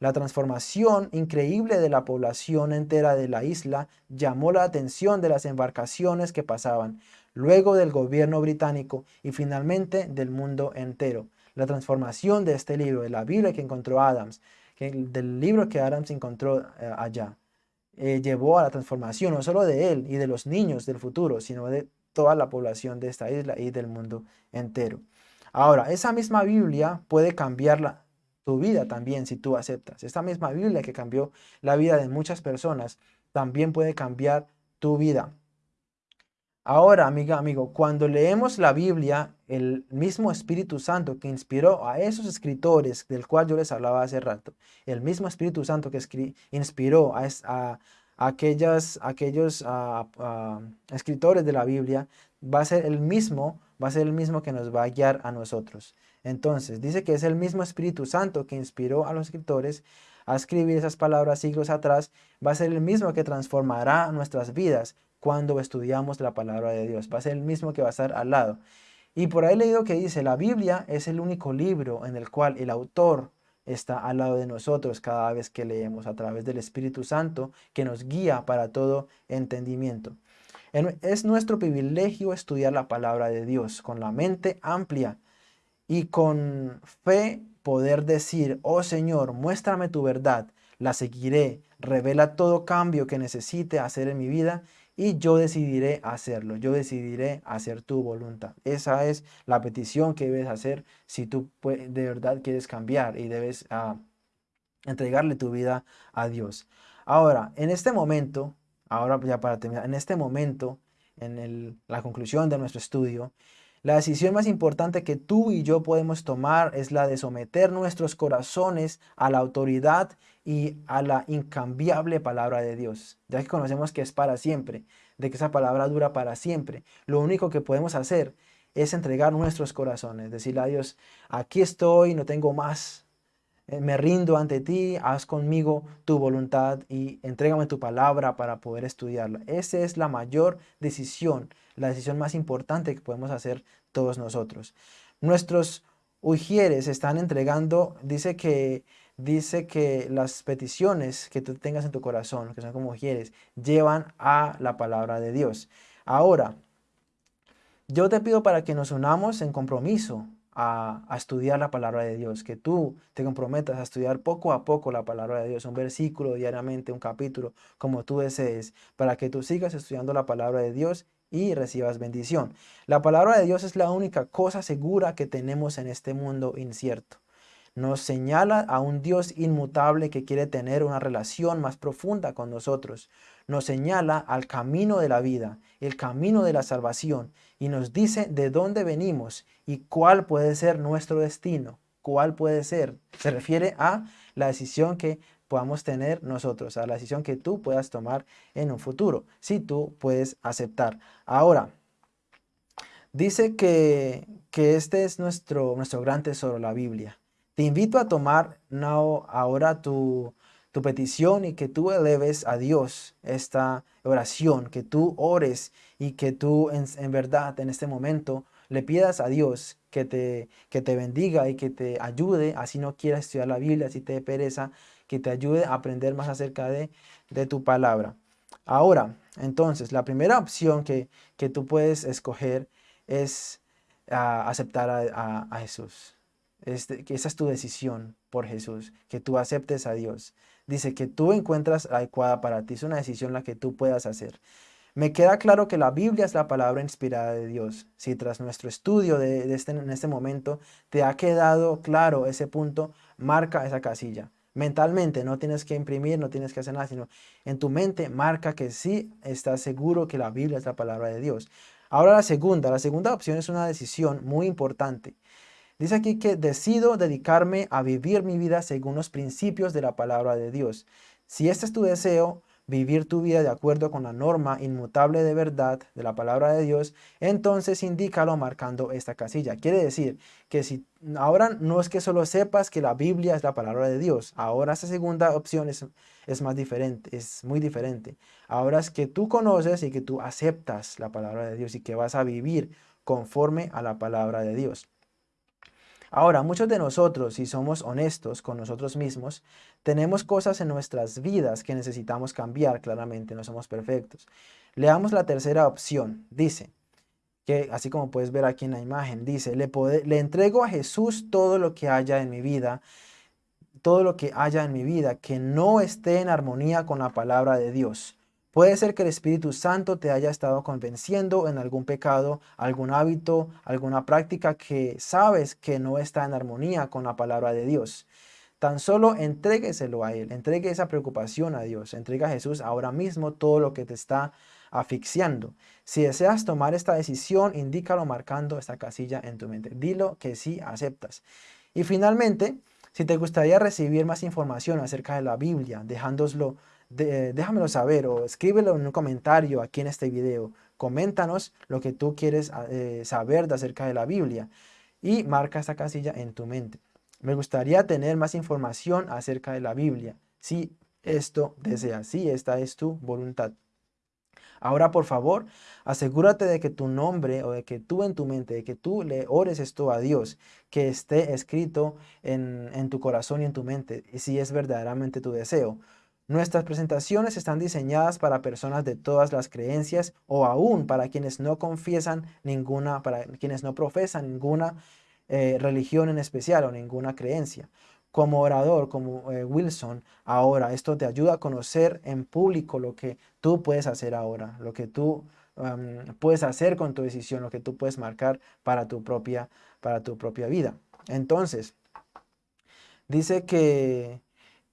La transformación increíble de la población entera de la isla llamó la atención de las embarcaciones que pasaban, luego del gobierno británico y finalmente del mundo entero. La transformación de este libro, de la Biblia que encontró Adams, del libro que Adams encontró eh, allá, eh, llevó a la transformación no solo de él y de los niños del futuro, sino de toda la población de esta isla y del mundo entero. Ahora, esa misma Biblia puede cambiar la, tu vida también si tú aceptas. Esta misma Biblia que cambió la vida de muchas personas también puede cambiar tu vida. Ahora, amiga, amigo, cuando leemos la Biblia, el mismo Espíritu Santo que inspiró a esos escritores del cual yo les hablaba hace rato, el mismo Espíritu Santo que inspiró a, aquellas, aquellos escritores de la Biblia, va a ser el mismo, va a ser el mismo que nos va a guiar a nosotros. Entonces, dice que es el mismo Espíritu Santo que inspiró a los escritores a escribir esas palabras siglos atrás, va a ser el mismo que transformará nuestras vidas cuando estudiamos la palabra de Dios. Va a ser el mismo que va a estar al lado. Y por ahí he leído que dice, la Biblia es el único libro en el cual el autor está al lado de nosotros cada vez que leemos a través del Espíritu Santo que nos guía para todo entendimiento. Es nuestro privilegio estudiar la palabra de Dios con la mente amplia y con fe poder decir, oh Señor, muéstrame tu verdad, la seguiré, revela todo cambio que necesite hacer en mi vida y yo decidiré hacerlo, yo decidiré hacer tu voluntad. Esa es la petición que debes hacer si tú de verdad quieres cambiar y debes ah, entregarle tu vida a Dios. Ahora, en este momento, ahora ya para terminar, en este momento, en la conclusión de nuestro estudio, la decisión más importante que tú y yo podemos tomar es la de someter nuestros corazones a la autoridad y a la incambiable palabra de Dios, ya que conocemos que es para siempre, de que esa palabra dura para siempre. Lo único que podemos hacer es entregar nuestros corazones, decirle a Dios, aquí estoy, no tengo más, me rindo ante ti, haz conmigo tu voluntad y entrégame tu palabra para poder estudiarla. Esa es la mayor decisión la decisión más importante que podemos hacer todos nosotros. Nuestros ujieres están entregando, dice que, dice que las peticiones que tú tengas en tu corazón, que son como ujieres, llevan a la palabra de Dios. Ahora, yo te pido para que nos unamos en compromiso a, estudiar la palabra de Dios, que tú te comprometas a estudiar poco a poco la palabra de Dios, un versículo diariamente, un capítulo, como tú desees, para que tú sigas estudiando la palabra de Dios y recibas bendición. La palabra de Dios es la única cosa segura que tenemos en este mundo incierto. Nos señala a un Dios inmutable que quiere tener una relación más profunda con nosotros. Nos señala al camino de la vida, el camino de la salvación y nos dice de dónde venimos y cuál puede ser nuestro destino. ¿Cuál puede ser? Se refiere a la decisión que podamos tener nosotros, a la decisión que tú puedas tomar en un futuro, si tú puedes aceptar. Ahora, dice que, que este es nuestro, nuestro gran tesoro, la Biblia. Te invito a tomar ahora tu, tu petición y que tú eleves a Dios esta oración, que tú ores y que tú en, en, verdad en este momento le pidas a Dios que te, que te bendiga y que te ayude, así no quieras estudiar la Biblia, si te pereza, que te ayude a aprender más acerca de, tu palabra. Ahora, entonces, la primera opción que, tú puedes escoger es ah, aceptar a, Jesús. Este, que esa es tu decisión por Jesús, que tú aceptes a Dios. Dice que tú encuentras adecuada para ti, es una decisión la que tú puedas hacer. Me queda claro que la Biblia es la palabra inspirada de Dios. Si tras nuestro estudio de, este, en este momento te ha quedado claro ese punto, marca esa casilla. Mentalmente no tienes que imprimir, no tienes que hacer nada, sino en tu mente marca que sí estás seguro que la Biblia es la palabra de Dios. Ahora la segunda, la segunda opción es una decisión muy importante. Dice aquí que decido dedicarme a vivir mi vida según los principios de la palabra de Dios. Si este es tu deseo, vivir tu vida de acuerdo con la norma inmutable de verdad de la palabra de Dios, entonces indícalo marcando esta casilla. Quiere decir que si ahora no es que solo sepas que la Biblia es la palabra de Dios, ahora esta segunda opción es, es más diferente, es muy diferente. Ahora es que tú conoces y que tú aceptas la palabra de Dios y que vas a vivir conforme a la palabra de Dios. Ahora, muchos de nosotros, si somos honestos con nosotros mismos, tenemos cosas en nuestras vidas que necesitamos cambiar, claramente, no somos perfectos. Leamos la tercera opción, dice, que así como puedes ver aquí en la imagen, dice, le, le entrego a Jesús todo lo que haya en mi vida, todo lo que haya en mi vida que no esté en armonía con la palabra de Dios. Puede ser que el Espíritu Santo te haya estado convenciendo en algún pecado, algún hábito, alguna práctica que sabes que no está en armonía con la palabra de Dios. Tan solo entrégueselo a Él, entregue esa preocupación a Dios, entrega a Jesús ahora mismo todo lo que te está asfixiando. Si deseas tomar esta decisión, indícalo marcando esta casilla en tu mente. Dilo que sí aceptas. Y finalmente, si te gustaría recibir más información acerca de la Biblia, dejándoslo, déjamelo saber o escríbelo en un comentario aquí en este video. Coméntanos lo que tú quieres eh, saber de acerca de la Biblia y marca esta casilla en tu mente. Me gustaría tener más información acerca de la Biblia, si esto deseas, si esta es tu voluntad. Ahora, por favor, asegúrate de que tu nombre o de que tú en tu mente, de que tú le ores esto a Dios, que esté escrito en, en tu corazón y en tu mente, y si es verdaderamente tu deseo. Nuestras presentaciones están diseñadas para personas de todas las creencias o aún para quienes no confiesan ninguna, para quienes no profesan ninguna eh, religión en especial o ninguna creencia. Como orador, como eh, Wilson, ahora esto te ayuda a conocer en público lo que tú puedes hacer ahora, lo que tú puedes hacer con tu decisión, lo que tú puedes marcar para tu propia, para tu propia vida. Entonces, dice que,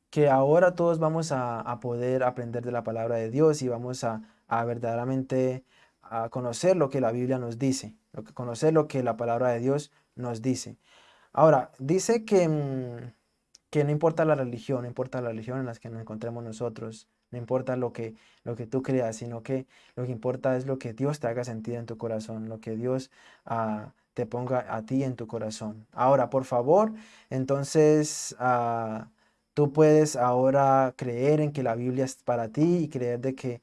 que ahora todos vamos a, poder aprender de la palabra de Dios y vamos a, verdaderamente a conocer lo que la Biblia nos dice, lo conocer lo que la palabra de Dios nos dice. Ahora, dice que, mm, que no importa la religión, no importa la religión en la que nos encontremos nosotros, no importa lo que, lo que tú creas, sino que lo que importa es lo que Dios te haga sentir en tu corazón, lo que Dios ah, te ponga a ti en tu corazón. Ahora, por favor, entonces ah, tú puedes ahora creer en que la Biblia es para ti y creer de que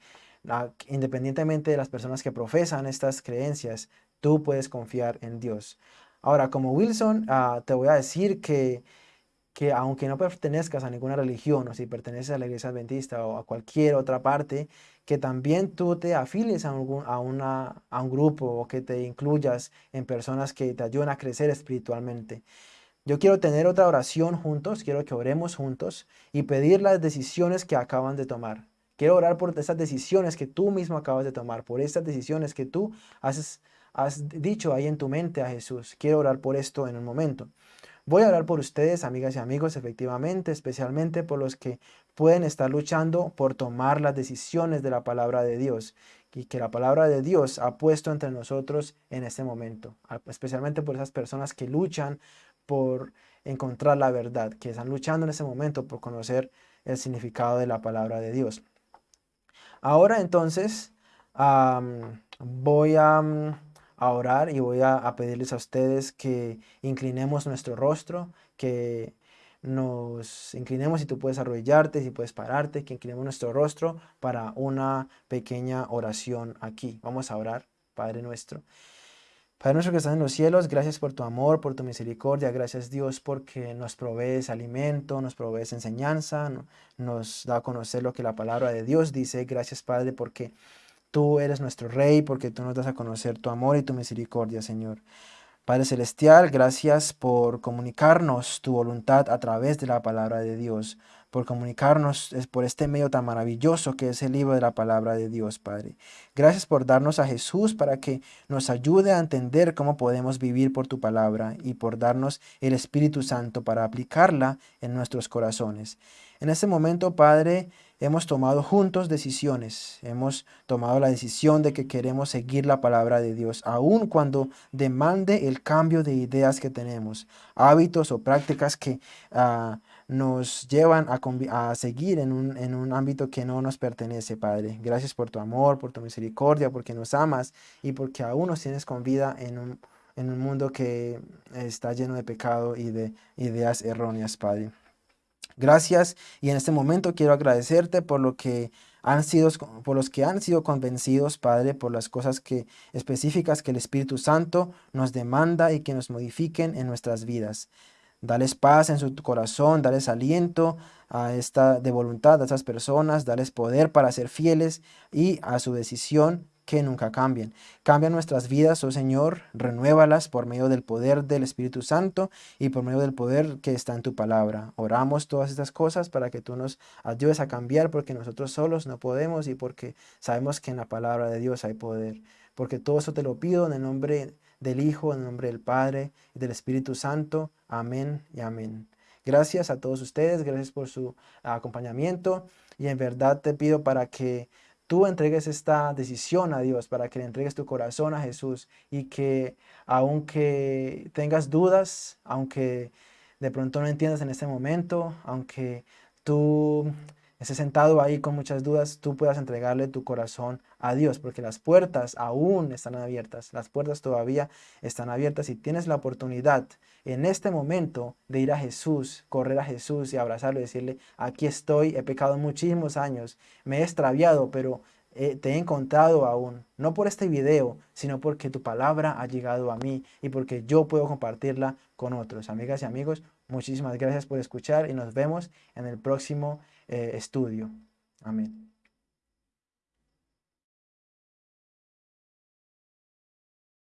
independientemente de las personas que profesan estas creencias, tú puedes confiar en Dios. Ahora, como Wilson, ah, te voy a decir que, que aunque no pertenezcas a ninguna religión, o si perteneces a la iglesia adventista o a cualquier otra parte, que también tú te afilies a, a, una, a un grupo o que te incluyas en personas que te ayuden a crecer espiritualmente. Yo quiero tener otra oración juntos, quiero que oremos juntos y pedir las decisiones que acaban de tomar. Quiero orar por esas decisiones que tú mismo acabas de tomar, por estas decisiones que tú haces has dicho ahí en tu mente a Jesús. Quiero orar por esto en un momento. Voy a orar por ustedes, amigas y amigos, efectivamente, especialmente por los que pueden estar luchando por tomar las decisiones de la palabra de Dios y que la palabra de Dios ha puesto entre nosotros en este momento, especialmente por esas personas que luchan por encontrar la verdad, que están luchando en ese momento por conocer el significado de la palabra de Dios. Ahora entonces voy a a orar y voy a, pedirles a ustedes que inclinemos nuestro rostro, que nos inclinemos, si tú puedes arrodillarte, si puedes pararte, que inclinemos nuestro rostro para una pequeña oración aquí. Vamos a orar, Padre nuestro. Padre nuestro que estás en los cielos, gracias por tu amor, por tu misericordia, gracias Dios porque nos provees alimento, nos provees enseñanza, nos da a conocer lo que la palabra de Dios dice. Gracias Padre porque Tú eres nuestro Rey porque tú nos das a conocer tu amor y tu misericordia, Señor. Padre Celestial, gracias por comunicarnos tu voluntad a través de la palabra de Dios, por comunicarnos por este medio tan maravilloso que es el libro de la palabra de Dios, Padre. Gracias por darnos a Jesús para que nos ayude a entender cómo podemos vivir por tu palabra y por darnos el Espíritu Santo para aplicarla en nuestros corazones. En este momento, Padre, hemos tomado juntos decisiones. Hemos tomado la decisión de que queremos seguir la palabra de Dios, aun cuando demande el cambio de ideas que tenemos, hábitos o prácticas que ah, nos llevan a, seguir en un, en un, ámbito que no nos pertenece, Padre. Gracias por tu amor, por tu misericordia, porque nos amas y porque aún nos tienes con vida en un, en un mundo que está lleno de pecado y de ideas erróneas, Padre. Gracias y en este momento quiero agradecerte por lo que han sido, por los que han sido convencidos, Padre, por las cosas que, específicas que el Espíritu Santo nos demanda y que nos modifiquen en nuestras vidas. Dales paz en su corazón, dales aliento a esta de voluntad a estas personas, dales poder para ser fieles y a su decisión que nunca cambien. Cambia nuestras vidas, oh Señor, renuévalas por medio del poder del Espíritu Santo y por medio del poder que está en tu palabra. Oramos todas estas cosas para que tú nos ayudes a cambiar porque nosotros solos no podemos y porque sabemos que en la palabra de Dios hay poder. Porque todo eso te lo pido en el nombre del Hijo, en el nombre del Padre y del Espíritu Santo. Amén y amén. Gracias a todos ustedes, gracias por su acompañamiento y en verdad te pido para que tú entregues esta decisión a Dios, para que le entregues tu corazón a Jesús y que aunque tengas dudas, aunque de pronto no entiendas en este momento, aunque tú estés sentado ahí con muchas dudas, tú puedas entregarle tu corazón a Dios, porque las puertas aún están abiertas, las puertas todavía están abiertas y tienes la oportunidad en este momento de ir a Jesús, correr a Jesús y abrazarlo y decirle, aquí estoy, he pecado muchísimos años, me he extraviado, pero eh, te he encontrado aún, no por este video, sino porque tu palabra ha llegado a mí y porque yo puedo compartirla con otros. Amigas y amigos, muchísimas gracias por escuchar y nos vemos en el próximo eh, estudio. Amén.